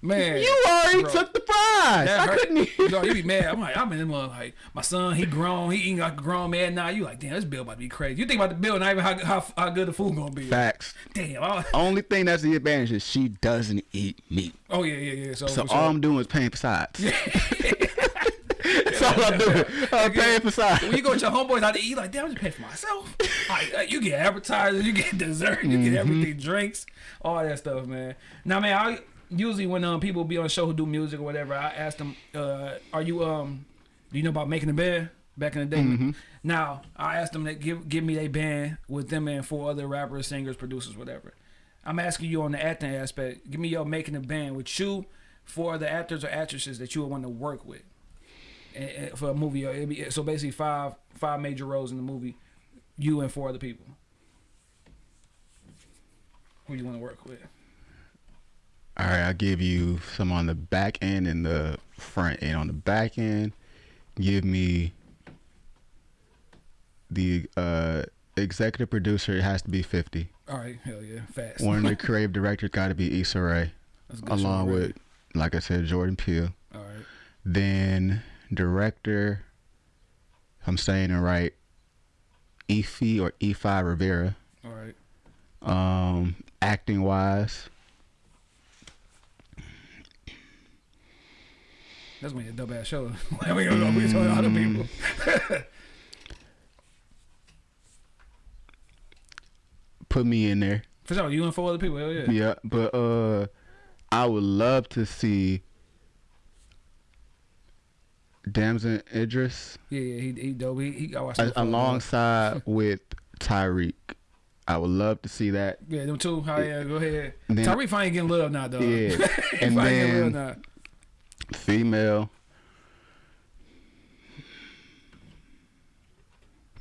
Man, You already bro. took the fries. That I hurt. couldn't even. Dog, you be mad. I'm like, I'm in the like my son. He grown. He eating like a grown man now. You like, damn, this bill about to be crazy. You think about the bill, not even how how, how good the food gonna be. Facts. Damn. I- Only thing that's the advantage is she doesn't eat meat. oh yeah, yeah, yeah. So, So for sure. all I'm doing is paying for sides. That's all I'm doing. I'm paying for sides. when you go with your homeboys out to eat, like, damn, I'm just paying for myself. Like, uh, you get appetizers, you get dessert, you get everything, drinks, all that stuff, man. Now, man, I usually when um people be on the show who do music or whatever, I ask them, uh, are you um, do you know about making a band? Back in the day. Now, I asked them to give give me a band with them and four other rappers, singers, producers, whatever. I'm asking you on the acting aspect. Give me your making a band with you, four other actors or actresses that you would want to work with and, and for a movie. It'd be, so basically five five major roles in the movie. You and four other people. Who you want to work with? All right, I'll give you some on the back end and the front end. On the back end, give me the uh, executive producer. It has to be 50. All right, hell yeah, fast. One of the creative directors got to be Issa Rae, That's good along with, like I said, Jordan Peele. All right, Then director, I'm saying it right, Efi or Efi Rivera. all right. Um, acting wise, That's gonna be a dope ass show. we gonna go. We telling other people. put me in there. For sure, you and four other people. Hell yeah. Yeah, but uh, I would love to see Damson Idris Yeah, yeah. He he dope. He, he got watch a- alongside with Tariq. I would love to see that. Yeah, them two. How yeah? Go ahead. Tariq finally getting love now, dog. Yeah, and finally getting love then now. Female.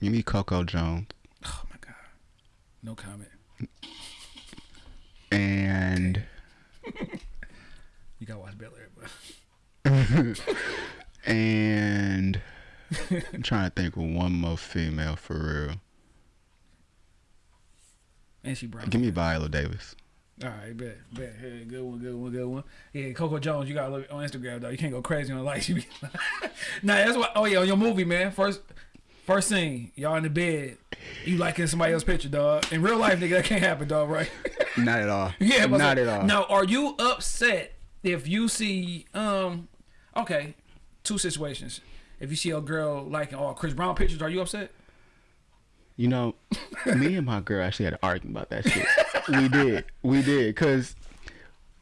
You need Coco Jones Oh my god. No comment. and You gotta watch Bel Air, but and I'm trying to think of one more female for real. and she brown. Give me Viola Davis. All right, bet, bet. Hey, good one, good one, good one. Yeah, Coco Jones, you gotta look on Instagram though. You can't go crazy on like she be. nah, that's what. Oh yeah, on your movie, man. First, first scene, y'all in the bed. You liking somebody else's picture, dog. In real life, nigga, that can't happen, dog. Right? Not at all. yeah, but not at all. Now, are you upset if you see um? Okay, two situations. If you see a girl liking all Chris Brown pictures, are you upset? You know, me and my girl actually had an argument about that shit. We did, we did, cause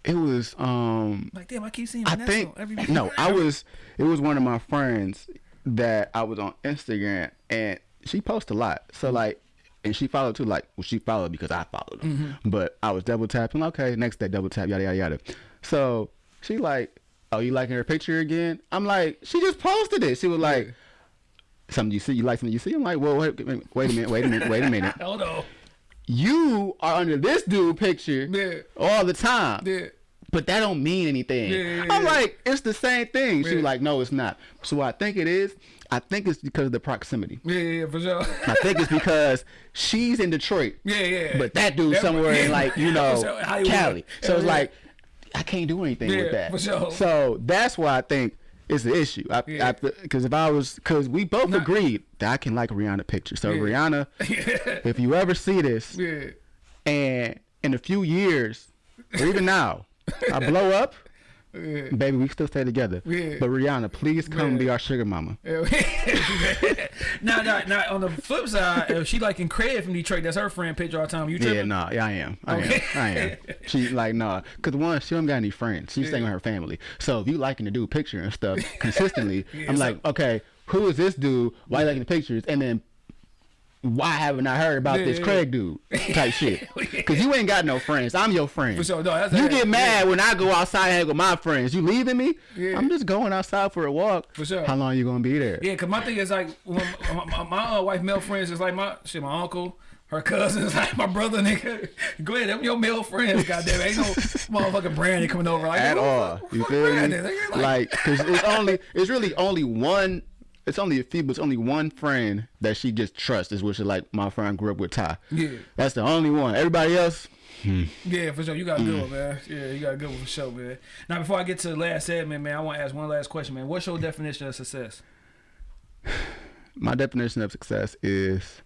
it was um. Like, damn, I keep seeing I think every no, I was. It was one of my friends that I was on Instagram, and she posts a lot. So like, and she followed too. Like, well, she followed because I followed her. Mm-hmm. But I was double tapping. Okay, next day double tap. Yada yada yada. So she like, oh, you liking her picture again? I'm like, she just posted it. She was like. Something you see, you like something you see. I'm like, well, wait, wait a minute, wait a minute, wait a minute. Hold on. You are under this dude picture Yeah. all the time Yeah. but that don't mean anything. Yeah, I'm like, it's the same thing. She was like, no, it's not. So what I think it is, I think it's because of the proximity. Yeah, yeah, for sure. I think it's because she's in Detroit, yeah, yeah. but that dude's That- somewhere in like, you know, sure, Cali. So it's like, I can't do anything with that. for sure. So that's why I think it's the issue. I, Yeah. because if I was, because we both Nah. agreed that I can like Rihanna pictures. So Yeah. Rihanna, if you ever see this, yeah. and in a few years, or even now, I blow up, Yeah. baby, we still stay together. Yeah. But Rihanna, please come Yeah. be our sugar mama. now, now, now, on the flip side, if she liking Craig from Detroit, that's her friend picture all the time. You tripping? Yeah, nah, yeah, I am. I Okay. am. I am. She like nah, cause one, she don't got any friends. She's staying with her family. So if you liking to do picture and stuff consistently, Yeah, I'm so- like, okay, who is this dude? Why you liking the pictures? And then why haven't I heard about Yeah, this yeah. Craig dude type shit? Cause you ain't got no friends. I'm your friend. For sure, no, that's you that- get mad when I go outside and hang with my friends. You leaving me? Yeah. I'm just going outside for a walk. For sure. How long you gonna be there? Yeah, cause my thing is like my, my, my uh, wife male friends is like my shit, my uncle, her cousins, like my brother, nigga. Go ahead, them your male friends, goddamn. Ain't no motherfucking Brandy coming over like at all. You feel me? Nigga, Like, cause it's only, it's really only one. It's only a few, but it's only one friend that she just trusts. Is which is like my friend grew up with Ty. Yeah. That's the only one. Everybody else, Yeah, for sure. You got a Mm. good one, man. Yeah, you got a good one for sure, man. Now, before I get to the last segment, man, I want to ask one last question, man. What's your definition of success? my definition of success is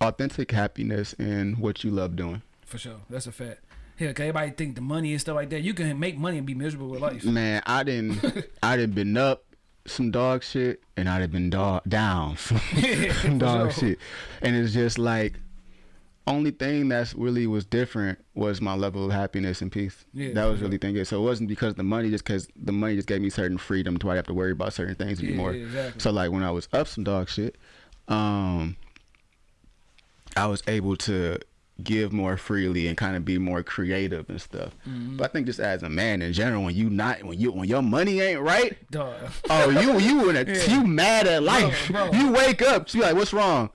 authentic happiness in what you love doing. For sure, that's a fact. Yeah, 'cause everybody think the money and stuff like that. You can make money and be miserable with life. Man, I didn't, I didn't been up some dog shit, and I'd have been dog down some For dog sure. shit, and it's just like only thing that's really was different was my level of happiness and peace. Yeah, that was really thing. So it wasn't because of the money, just because the money just gave me certain freedom to I have to worry about certain things anymore. yeah, exactly. So like when I was up some dog shit, um, I was able to give more freely and kind of be more creative and stuff. Mm-hmm. But I think just as a man in general, when you not when you when your money ain't right, Dog. oh you you in a Yeah. you mad at life. bro. You wake up, you like, what's wrong?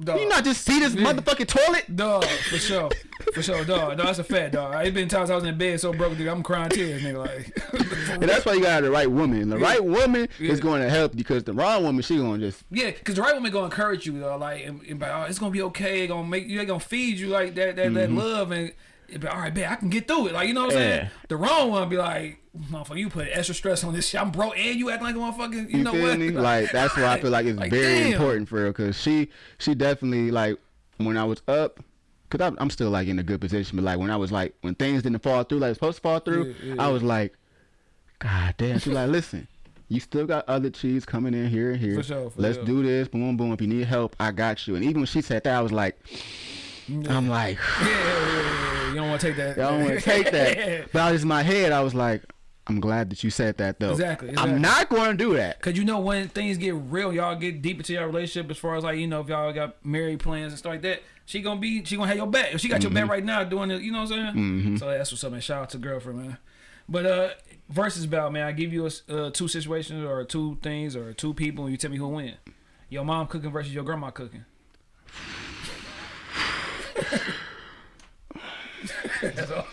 Dog. You not just see this motherfucking toilet? Dog, for sure. For sure, dog. No, that's a fact, dog. It's been times I was in bed so broke, nigga, I'm crying tears, nigga. Like, And that's why you got the right woman. The right woman Yeah. is going to help you because the wrong woman, she going to just yeah, because the right woman gonna encourage you, though. Like, and, and, be oh, it's gonna be okay. Gonna make you, they gonna feed you like that, that, Mm-hmm. that love, and be, all right, bet I can get through it. Like you know what I'm Yeah. saying? The wrong one be like, motherfucker, you put extra stress on this shit. I'm broke and you act like a motherfucker. You, You know feel what? me? Like that's why I feel like it's Like, very damn. important for her because she she definitely like when I was up. Cause I'm, I'm still like in a good position, but like when I was like when things didn't fall through like supposed to fall through, Yeah, yeah, I was like, God damn. She's like, listen, you still got other cheese coming in here and here. For sure, for Let's sure. do this. Boom, boom. If you need help, I got you. And even when she said that, I was like, I'm like, Yeah, yeah, yeah, yeah. You don't want to take that. I don't want to take that. But I was in my head, I was like, I'm glad that you said that though. Exactly, exactly. I'm not going to do that. Cause you know when things get real, y'all get deep into your relationship as far as like you know if y'all got married plans and stuff like that. She gonna be she gonna have your back. If she got your Mm-hmm. back right now doing it, you know what I'm saying. Mm -hmm. So that's what's up, man. Shout out to girlfriend, man. But uh, versus bout, man. I give you a uh, two situations or two things or two people, and you tell me who win. Your mom cooking versus your grandma cooking. That's all.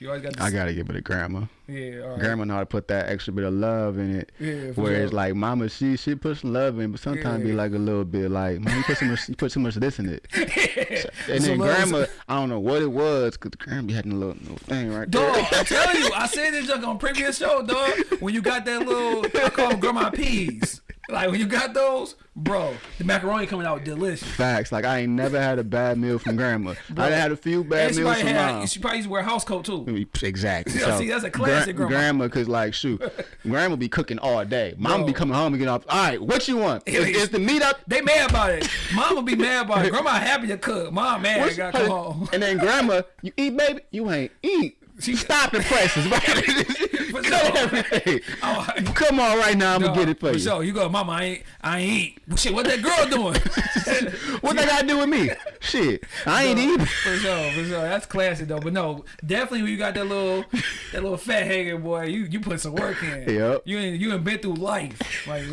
You always got. This, I gotta give it to grandma. yeah, all right. Grandma know how to put that extra bit of love in it. Yeah, Whereas sure. like mama, she she puts some love in, but sometimes be Yeah. like a little bit like, man, you put so much, you put too much of this in it. And So then is- grandma, I don't know what it was, cause grandma be having a little, little thing right there. Dog, I'm telling you, I said this junk on previous show, dog. When you got that little, I call them grandma peas. Like when you got those, bro, the macaroni coming out delicious. Facts. Like I ain't never had a bad meal from grandma. I had a few bad meals from had, mom. she probably used to wear a house coat too. Mm, exactly. Yeah, see, that's a classic grandma. Grandma, cause like shoot, grandma be cooking all day. Mama be coming home and getting off. All right, what you want? Is, is the meat up? They mad about it. Mom Mama be mad about it. Grandma happy to cook. Mom mad. What's- Got come home. And then grandma, you eat, baby. You ain't eat. She- Stop prices, For Cut sure. everything. Oh, Come on, right now. I'm gonna get it for you. sure. You go, Mama. I ain't. I ain't shit, what that girl doing? What they got to do with me? Shit, I ain't eat. For sure, for sure. That's classic though. But no, definitely when you got that little that little fat hanger boy, you you put some work in. Yep. You ain't you ain't been through life. Like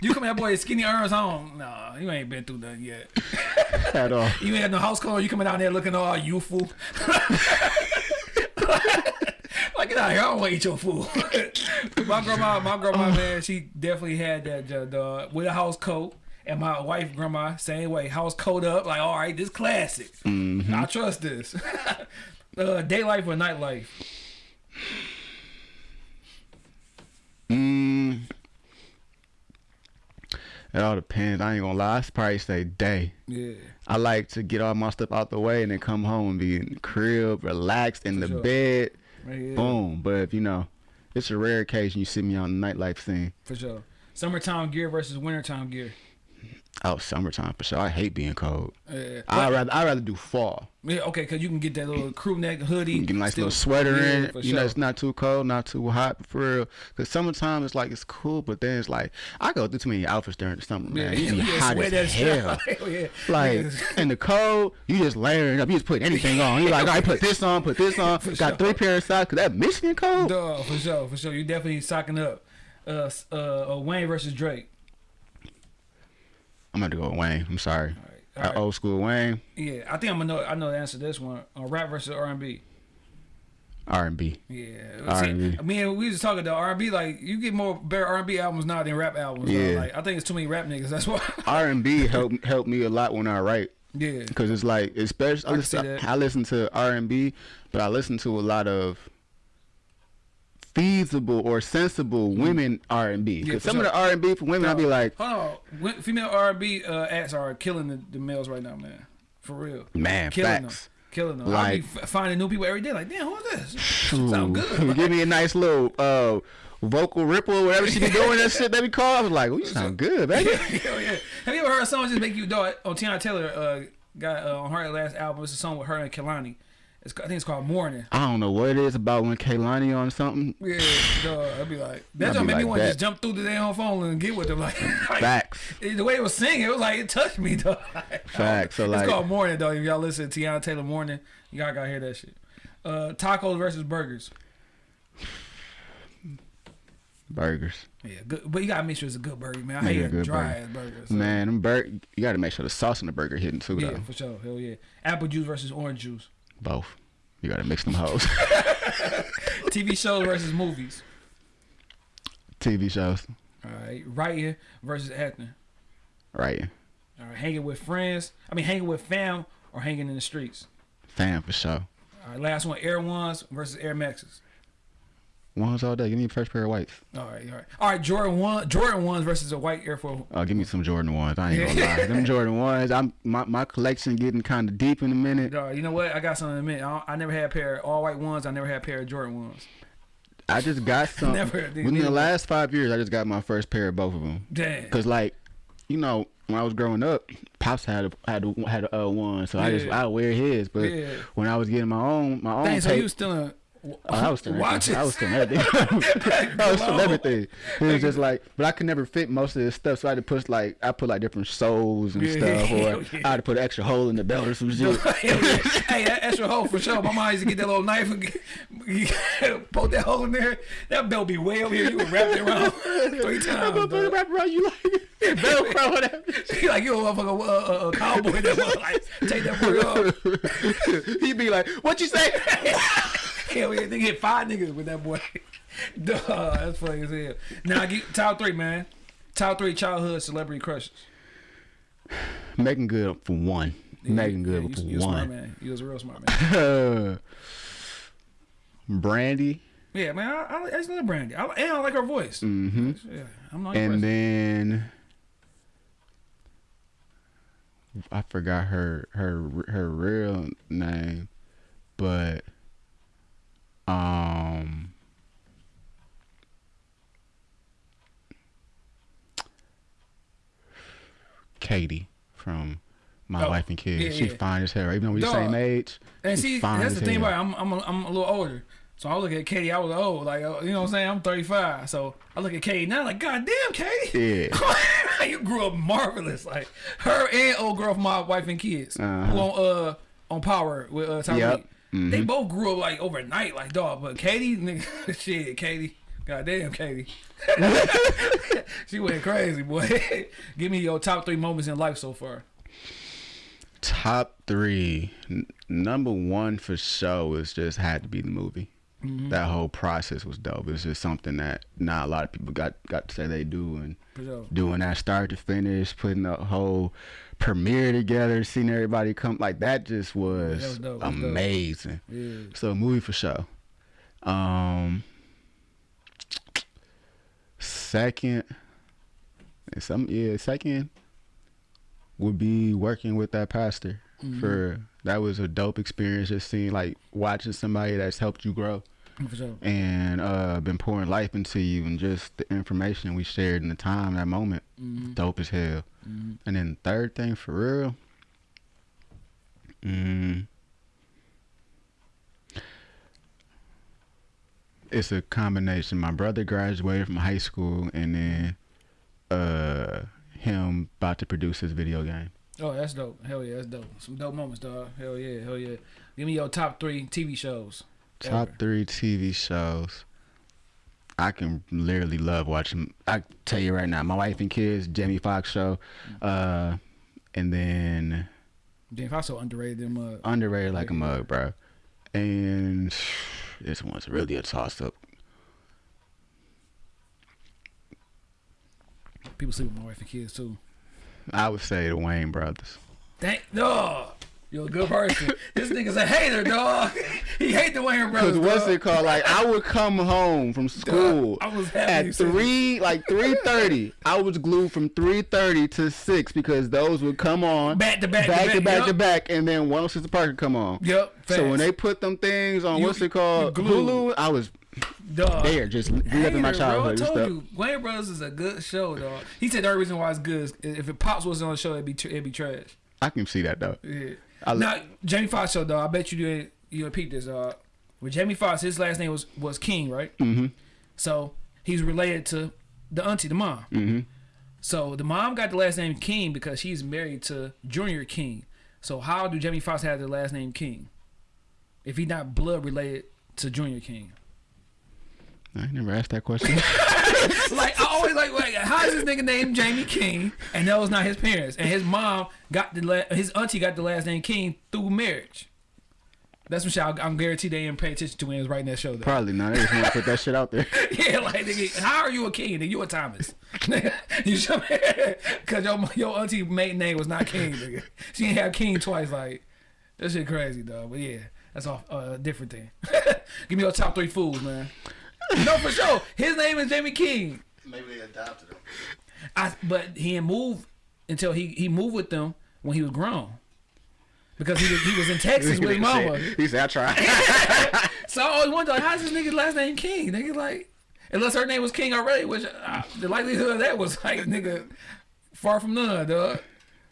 you come at boy skinny arms on. Nah, you ain't been through nothing yet. at all. You ain't had no house call. You coming out there looking all youthful. Like get out here. I don't want to eat your food. my grandma, my grandma, man, she definitely had that uh, dog with a house coat. And my wife, grandma, same way, house coat up. Like, all right, this classic. I trust this. uh, day life or night life? Mm, it all depends. I ain't gonna lie. I probably say day. Yeah. I like to get all my stuff out the way and then come home and be in the crib, relaxed in the sure. bed. Yeah, Boom. But if you know, it's a rare occasion you see me on the nightlife scene. For sure. Summertime gear versus wintertime gear. Oh, summertime for sure. I hate being cold. Uh, I rather I rather do fall. yeah, okay, because you can get that little crew neck hoodie. Get a nice still- little sweater yeah, in. You know, it's not too cold, not too hot for real. Cause summertime it's like it's cool, but then it's like I go through too many outfits during the summer, man. You be Yeah, hot as hell. Hell yeah. Like in the cold, you just layering up. You just put anything on. You like, I put this on, put this on. Got sure. three pairs of socks. Cause that Michigan cold. Duh, for sure, for sure. You definitely socking up. Uh, uh, uh, Wayne versus Drake. I'm gonna go with Wayne. I'm sorry. All Uh, right. Old school Wayne, Yeah, I think I'm gonna know. I know the answer to this one. Uh, rap versus R and B. R and B. Yeah, R&B. See, I mean, we was talking about R and B. Like, you get more better R and B albums now than rap albums. Yeah. Like, I think it's too many rap niggas. That's why. R and B helped helped me a lot when I write. yeah. Cause it's like, especially I can listen, that. I listen to R and B, but I listen to a lot of feasible or sensible women R and B. Mm-hmm. Yeah, some of the R and B for women, I'd be like, Hold on, female R and B uh, acts are killing the, the males right now, man. For real. man, killing facts. them. Killing them. I Like- be finding new people every day. Like, damn, who's this? Sound good. Give me a nice little uh, vocal ripple, whatever she be doing that shit that we call. I was like, oh, you sound good, baby. Hell yeah. Have you ever heard a song just make you do it? On Teyana Taylor uh, got uh, on her last album. It's a song with her and Kehlani. It's, I think it's called Morning. I don't know what it is about when Kehlani on something. Yeah, dog. I'd be like, that just made me like want to just jump through the damn phone and get with them. Like, like Facts. it- the way it was singing, it was like it touched me, dog. Facts. So it's like, called Morning, though. If y'all listen to Teyana Taylor Morning, y'all gotta hear that shit. Uh, tacos versus burgers. burgers. Yeah, good, but you gotta make sure it's a good burger, man. I Yeah, hate dry burger. ass burger. so- Man, them bur- you got to make sure the sauce in the burger hitting too, yeah, though. for sure. Hell yeah. Apple juice versus orange juice. Both. You got to mix them hoes. TV shows versus movies. TV shows. All right, writing versus acting. Right. All right, hanging with friends. I mean, hanging with fam or hanging in the streets? Fam for sure. All right, last one: Air Ones versus Air Maxes. Ones all day. Give me a fresh pair of whites. All right, all right, all right. Jordan one, Jordan ones versus a white Air Force. Oh, give me some Jordan ones. I ain't gonna lie. Them Jordan ones. I'm my, my collection getting kind of deep in a minute. Dog, you know what? I got something to admit. I, I never had a pair of all white ones. I never had a pair of Jordan ones. I just got some. Never within the last five years, I just got my first pair of both of them. Damn. Cause like, you know, when I was growing up, pops had a, had a, had a uh, one, so I just I wear his. But Yeah. when I was getting my own my own Dang, so you was still in. Oh, I was watches. everything. I was still everything. I was Glow. everything. It was just like, but I could never fit most of this stuff, so I had to put like I put like different soles and Yeah, stuff, or yeah. I had to put an extra hole in the belt or some shit. hey, that extra hole for sure. My mom used to get that little knife and get- poke that hole in there. That belt be way over here. You would wrap it around three I'm times. gonna dog. wrap around you like Velcro, whatever. She like you a motherfucking uh, uh, uh, cowboy that like take that boy off. He'd be like, "What you say?" Hell yeah, they hit five niggas with that boy. Duh, that's funny as hell. Now get top three, man. Top three childhood celebrity crushes. Making good for one. Making good you, for you a smart one. man. You was a real smart man. Brandy, Yeah, man. I, I, I just love Brandy. I, and I like her voice. Mm -hmm. Yeah, I'm not and impressed. then I forgot her her her real name, but um. Katie from My Oh, Wife and Kids. yeah, She's yeah. fine as hell. Even though we're the same age. And see, that's the thing about it. I'm, I'm, a, I'm a little older. So I look at Katie, I was old. Like, uh, you know what I'm saying? I'm 35. So I look at Katie now, like, God damn, Katie. Yeah. you grew up marvelous. Like, her and old girl from my wife and kids, Uh-huh. who on, uh, on Power with uh, Tariq. Yep. They Mhm. both grew up, like, overnight, like, dog. But Katie, nigga, shit, Katie. God damn, Katie. she went crazy, boy. Give me your top three moments in life so far. Top three. N- number one for sure is just had to be the movie. Mm-hmm. That whole process was dope. It's just something that not a lot of people got got to say they do, and sure. doing that start to finish, putting the whole premiere together, seeing everybody come like that just was, was dope. Was amazing. Yeah. So movie for sure. Um, second, some yeah, second would be working with that pastor Mm-hmm. for that was a dope experience. Just seeing like watching somebody that's helped you grow sure. and uh been pouring life into you and just the information we shared in the time that moment Mhm. dope as hell. Mhm. And then third thing for real, mm, it's a combination. My brother graduated from high school, and then uh, him about to produce his video game. Oh, that's dope. Hell yeah, that's dope. Some dope moments, dog. Hell yeah, hell yeah. Give me your top three TV shows. Top ever. three TV shows. I can literally love watching. I tell you right now, my wife and kids, Jamie Foxx show, uh, and then Jamie Foxx so underrated them. Uh, underrated like a mug, bro. And this one's really a toss up. people sleep with my wife and kids too. I would say the Wayne brothers. Thank dog. You're a good person. this nigga's a hater, dog. he hate the Wayne brothers. Cause what's dog. it called? Like I would come home from school I was happy at three, like three thirty. I was glued from three thirty to six because those would come on Back to back to back back, to back, yup. to back, and then one Sister Parker come on. Yep. So when they put them things on You- what's it called. Hulu, I was dog. there just reliving my childhood Bro, I told stuff. you, Wayne Brothers is a good show, dog. He said the only reason why it's good is if it pops wasn't on the show, it'd be it'd be trash. I can see that though. Yeah. I now Jamie Foxx show, dog. I bet you did. You repeat this, dog. With Jamie Foxx, his last name was was King, right? Mm-hmm. So he's related to the auntie, the mom. Mm-hmm. So the mom got the last name King because she's married to Junior King. So how do Jamie Foxx have the last name King? If he not blood related to Junior King. I never asked that question. like I always like, like how is this nigga named Jamie King and that was not his parents and his mom got the la- his auntie got the last name King through marriage. That's what I- I'm guaranteed they didn't pay attention to when he was writing that show. Though. Probably not. They just want to put that shit out there. Yeah, like nigga, how are you a king? Nigga, you a Thomas. you should Cause your your auntie maiden name was not King, nigga. She didn't have King twice. Like That shit crazy, dog. But yeah, that's a uh, different thing. Give me your top three fools, man. no, for sure. His name is Jamie King. Maybe they adopted him. I but he didn't move until he he moved with them when he was grown. Because he was, he was in Texas with his mama. He said, I tried. So I always wonder, like, how's this nigga's last name King? Nigga, like, unless her name was King already, which uh, the likelihood of that was like, nigga, far from none, dog.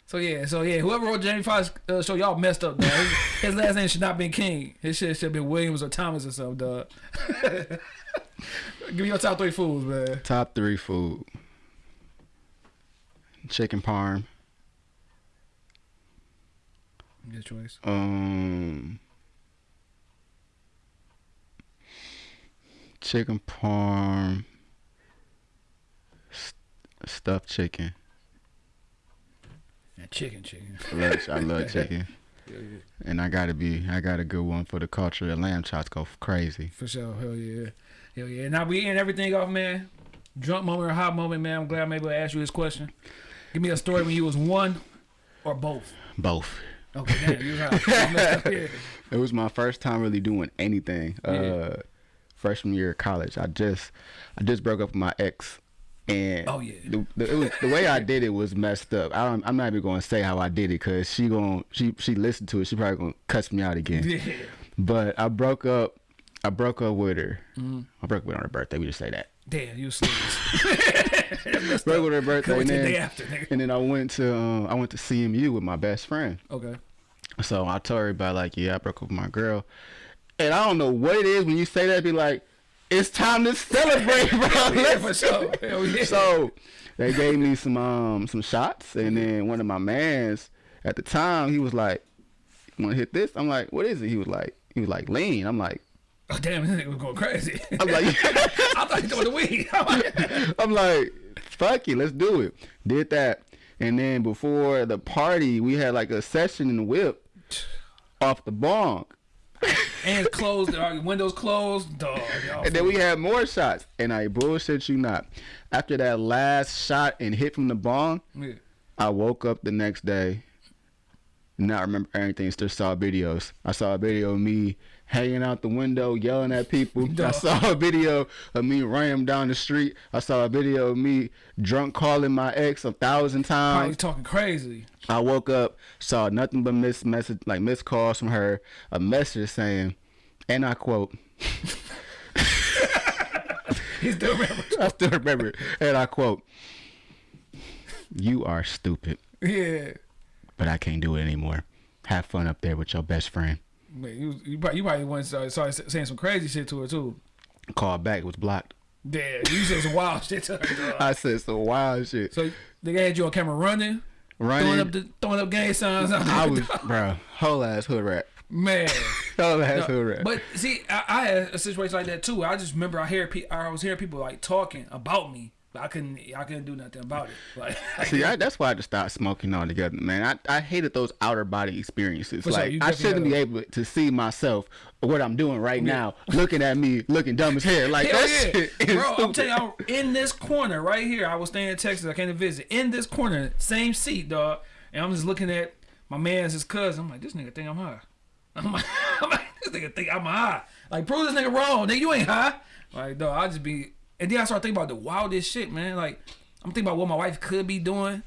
So yeah, so yeah, whoever wrote Jamie Foxx uh, show, y'all messed up, dog. His, his last name should not been King. His shit should have been Williams or Thomas or something, dog. Give me your top three foods, man. Top three food. Chicken parm. Good choice. Um, chicken parm, st- stuffed chicken. Yeah, chicken, chicken. I love, I love chicken, Yeah, yeah. and I gotta be, I got a good one for the culture. The lamb chops go crazy. For sure. Hell yeah. Hell yeah. Now we end everything off, man. Drunk moment or hot moment, man. I'm glad I'm able to ask you this question. Give me a story when you was one or both. Both. Okay, damn, you was hot. You messed up. It was my first time really doing anything. Yeah. Uh, freshman year of college. I just, I just broke up with my ex, and Oh, yeah. the, the, it was, the way I did it was messed up. I don't, I'm not even going to say how I did it because she going she she listened to it. She probably gonna cuss me out again. Yeah. But I broke up. I broke up with her. Mm-hmm. I broke up with her on her birthday. We just say that. Damn, you sleep. Broke with her birthday, and the then, day after, nigga. and then I went to um, I went to CMU with my best friend. Okay. So I told her about like, yeah, I broke up with my girl, and I don't know what it is when you say that. Be like, it's time to celebrate, bro. Yeah, for sure. Yeah. So they gave me some um some shots, and then one of my mans at the time he was like, "Want to hit this?" I'm like, "What is it?" He was like, "He was like lean." I'm like, oh, damn, this nigga was going crazy. I'm like, I thought he was doing the weed. I'm like, I'm like, fuck it, let's do it. Did that, and then before the party, we had like a session in the whip off the bong. and closed, uh, windows closed, dog. y'all And then we had more shots, and I bullshit you not. After that last shot and hit from the bong, Yeah. I woke up the next day, not remember anything. Still saw videos. I saw a video of me hanging out the window, yelling at people. I saw a video of me running down the street. I saw a video of me drunk calling my ex a thousand times. Probably talking crazy. I woke up, saw nothing but miss message, like missed calls from her. A message saying, and I quote, He still remember. I still remember it, and I quote, "You are stupid, Yeah. but I can't do it anymore. Have fun up there with your best friend." Man, you, you probably, you probably went started, started saying some crazy shit to her too. Called back, was blocked. Damn, you said some wild shit to her. I said some wild shit. So they had you on camera running, throwing up the throwing up gang signs. I was, bro, whole ass hood rat, man. whole ass No, hood rat. but see, I, I had a situation like that too. I just remember I hear I was hearing people like talking about me, I couldn't I couldn't do nothing about it. Like, See, I, that's why I just stopped smoking altogether, man. I, I hated those outer body experiences. Sure, like I shouldn't be able to see myself what I'm doing right now, looking at me, looking dumb as hell. Like Hell that yeah. shit is Bro, I'm telling you, I'm in this corner right here. I was staying in Texas. I came to visit. In this corner, same seat, dog. And I'm just looking at my man's his cousin. I'm like, this nigga think I'm high. I'm like, I'm like, this nigga think I'm high. Like, prove this nigga wrong. Nigga, you ain't high. Like, dog, I just be. And then I start thinking about the wildest shit, man. Like, I'm thinking about what my wife could be doing,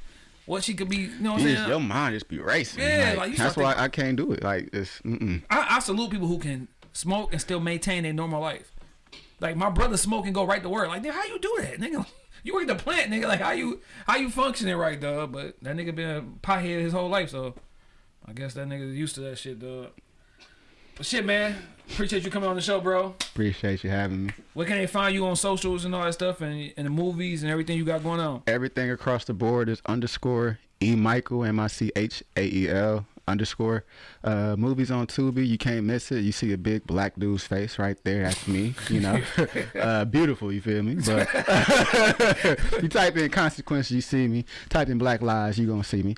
what she could be. You know what I'm saying? just- your mind just be racing. Yeah, like, like, you that's why I can't do it. Like it's mm-mm. I, I salute people who can smoke and still maintain their normal life. Like my brother smoke and go right to work. Like, nigga, how you do that, nigga? You work at the plant, nigga. Like, how you how you functioning right, dog? But that nigga been a pothead his whole life, so I guess that nigga used to that shit, dog. But shit, man. Appreciate you coming on the show, bro. appreciate you having me. Where can they find you on socials and all that stuff, and, and the movies and everything you got going on? Everything across the board is underscore E Michael M I C H A E L underscore. Uh, movies on Tubi, you can't miss it. You see a big black dude's face right there. That's me. You know, uh, beautiful. You feel me? But you type in consequences, you see me. Type in Black Lives, you gonna see me.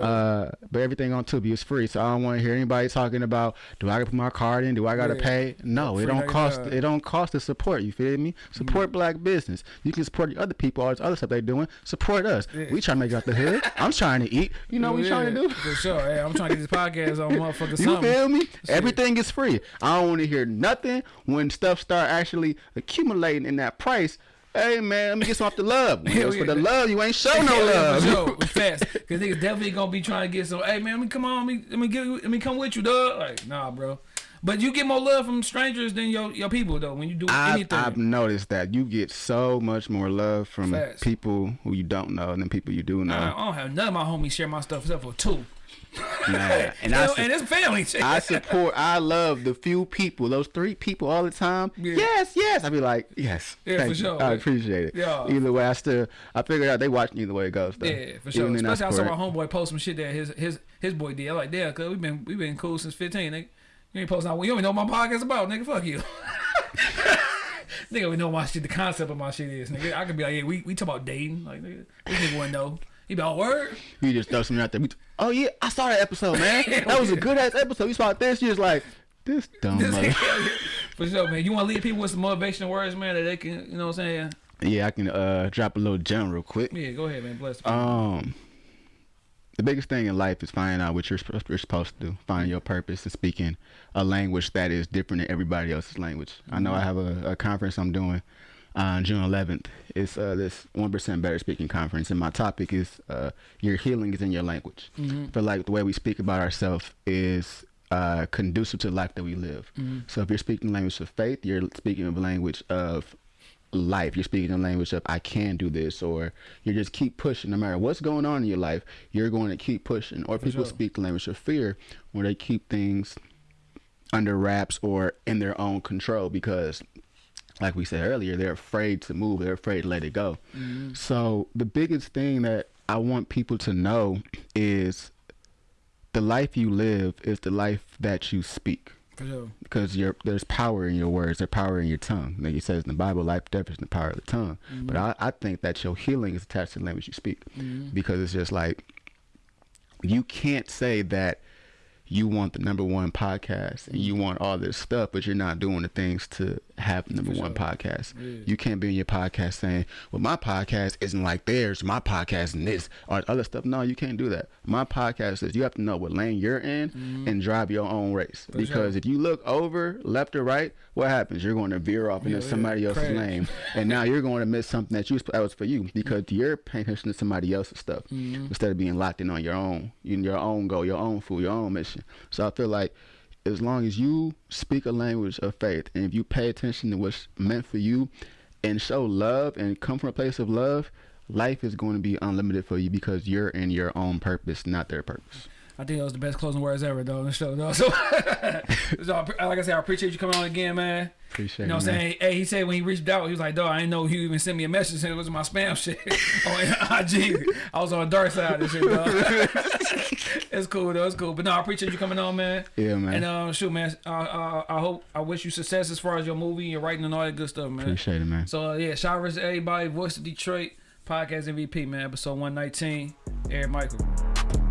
Uh, but everything on Tubi is free, so I don't want to hear anybody talking about do I put my card in? Do I gotta Yeah. pay? No, it don't cost. It don't cost to support. You feel me? Support black business. You can support the other people, all this other stuff they're doing. Support us. Yeah. We trying to make out the hood. I'm trying to eat. You know what we trying to do? For sure. Hey, I'm trying trying to get this podcast on motherfucker You something. feel me? Everything is free. I don't want to hear nothing when stuff start actually accumulating in that price. Hey man, let me get some off the love. Hell it's for the love, you ain't show no Hell yeah, love. sure. It's fast. Cause niggas definitely gonna be trying to get some. Hey man, let me come on, let me let me get let me come with you, dog. Like nah, bro. But you get more love from strangers than your your people though. When you do I've, anything, I've noticed that you get so much more love from Facts. people who you don't know than people you do I, know. I don't have none of my homies share my stuff except for two. Man, and I, and it's family. I support. I love the few people, those three people all the time. Yeah. Yes, yes. I be like, yes. Yeah, for you. sure. I appreciate it. Yeah. Either way, I still. I figured out they watching either way it goes. Though. Yeah, for sure. Even Especially I saw my homeboy post some shit that his his his boy did. I'm like, yeah, cause we been we been cool since 15, nigga. You ain't posting out. You don't even know what my podcast about, nigga. Fuck you. nigga, we know my shit. The concept of my shit is, nigga. I could be like, yeah, we we talk about dating, like nigga. This nigga wouldn't know. He be all word. You just throw something out there. Oh yeah, I saw that episode, man. that was a good ass episode. You saw this. You was like, this dumb mother. for sure, man. You want to leave people with some motivational words, man, that they can, you know what I'm saying? yeah, I can uh drop a little gem real quick. Yeah, go ahead, man. Bless. you. Um, the biggest thing in life is finding out what you're, supposed- you're supposed to do. Find your purpose and speaking a language that is different than everybody else's language. I know I have a, a conference I'm doing on June 11th. It's uh, this 1% Better Speaking Conference, and my topic is uh, your healing is in your language. I feel like the way we speak about ourselves is uh, conducive to the life that we live. So if you're speaking language of faith, you're speaking a language of life. You're speaking a language of I can do this, or you just keep pushing. No matter what's going on in your life, you're going to keep pushing. Or people sure. speak the language of fear, where they keep things under wraps or in their own control because like we said earlier, they're afraid to move. They're afraid to let it go. Mm-hmm. So the biggest thing that I want people to know is the life you live is the life that you speak. sure. Because your there's power in your words, there's power in your tongue. Like it says in the Bible, life, death is in the power of the tongue. Mm-hmm. But I, I think that your healing is attached to the language you speak. Mm-hmm. Because it's just like you can't say that you want the number one podcast and you want all this stuff, but you're not doing the things to have the number one podcast. You can't be in your podcast saying, "Well, my podcast isn't like theirs. My podcast and this or other stuff." No, you can't do that. My podcast is you have to know what lane you're in mm-hmm. and drive your own race. because if you look over left or right, what happens? You're going to veer off into Yeah, yeah. somebody else's Crash. lane, and now you're going to miss something that you that was for you mm-hmm. because you're paying attention to somebody else's stuff mm-hmm. instead of being locked in on your own, in your own goal, your own food, your own mission. So I feel like as long as you speak a language of faith and if you pay attention to what's meant for you and show love and come from a place of love, life is going to be unlimited for you because you're in your own purpose, not their purpose. I think that was the best closing words ever, though, the show, though. So, so like I said, I appreciate you coming on again, man. Appreciate You know what I'm saying? Hey, he said when he reached out, he was like, dog, I didn't know he even sent me a message saying it was my spam shit on IG. I was on the dark side of this shit, dog. it's cool, though. It's cool. But no, I appreciate you coming on, man. Yeah, man. And uh, shoot, man, uh, uh, I hope, I wish you success as far as your movie, your writing, and all that good stuff, man. Appreciate it, man. So, uh, yeah, shout out to everybody. Voice of Detroit, Podcast MVP, man, episode 119. Eric Michael.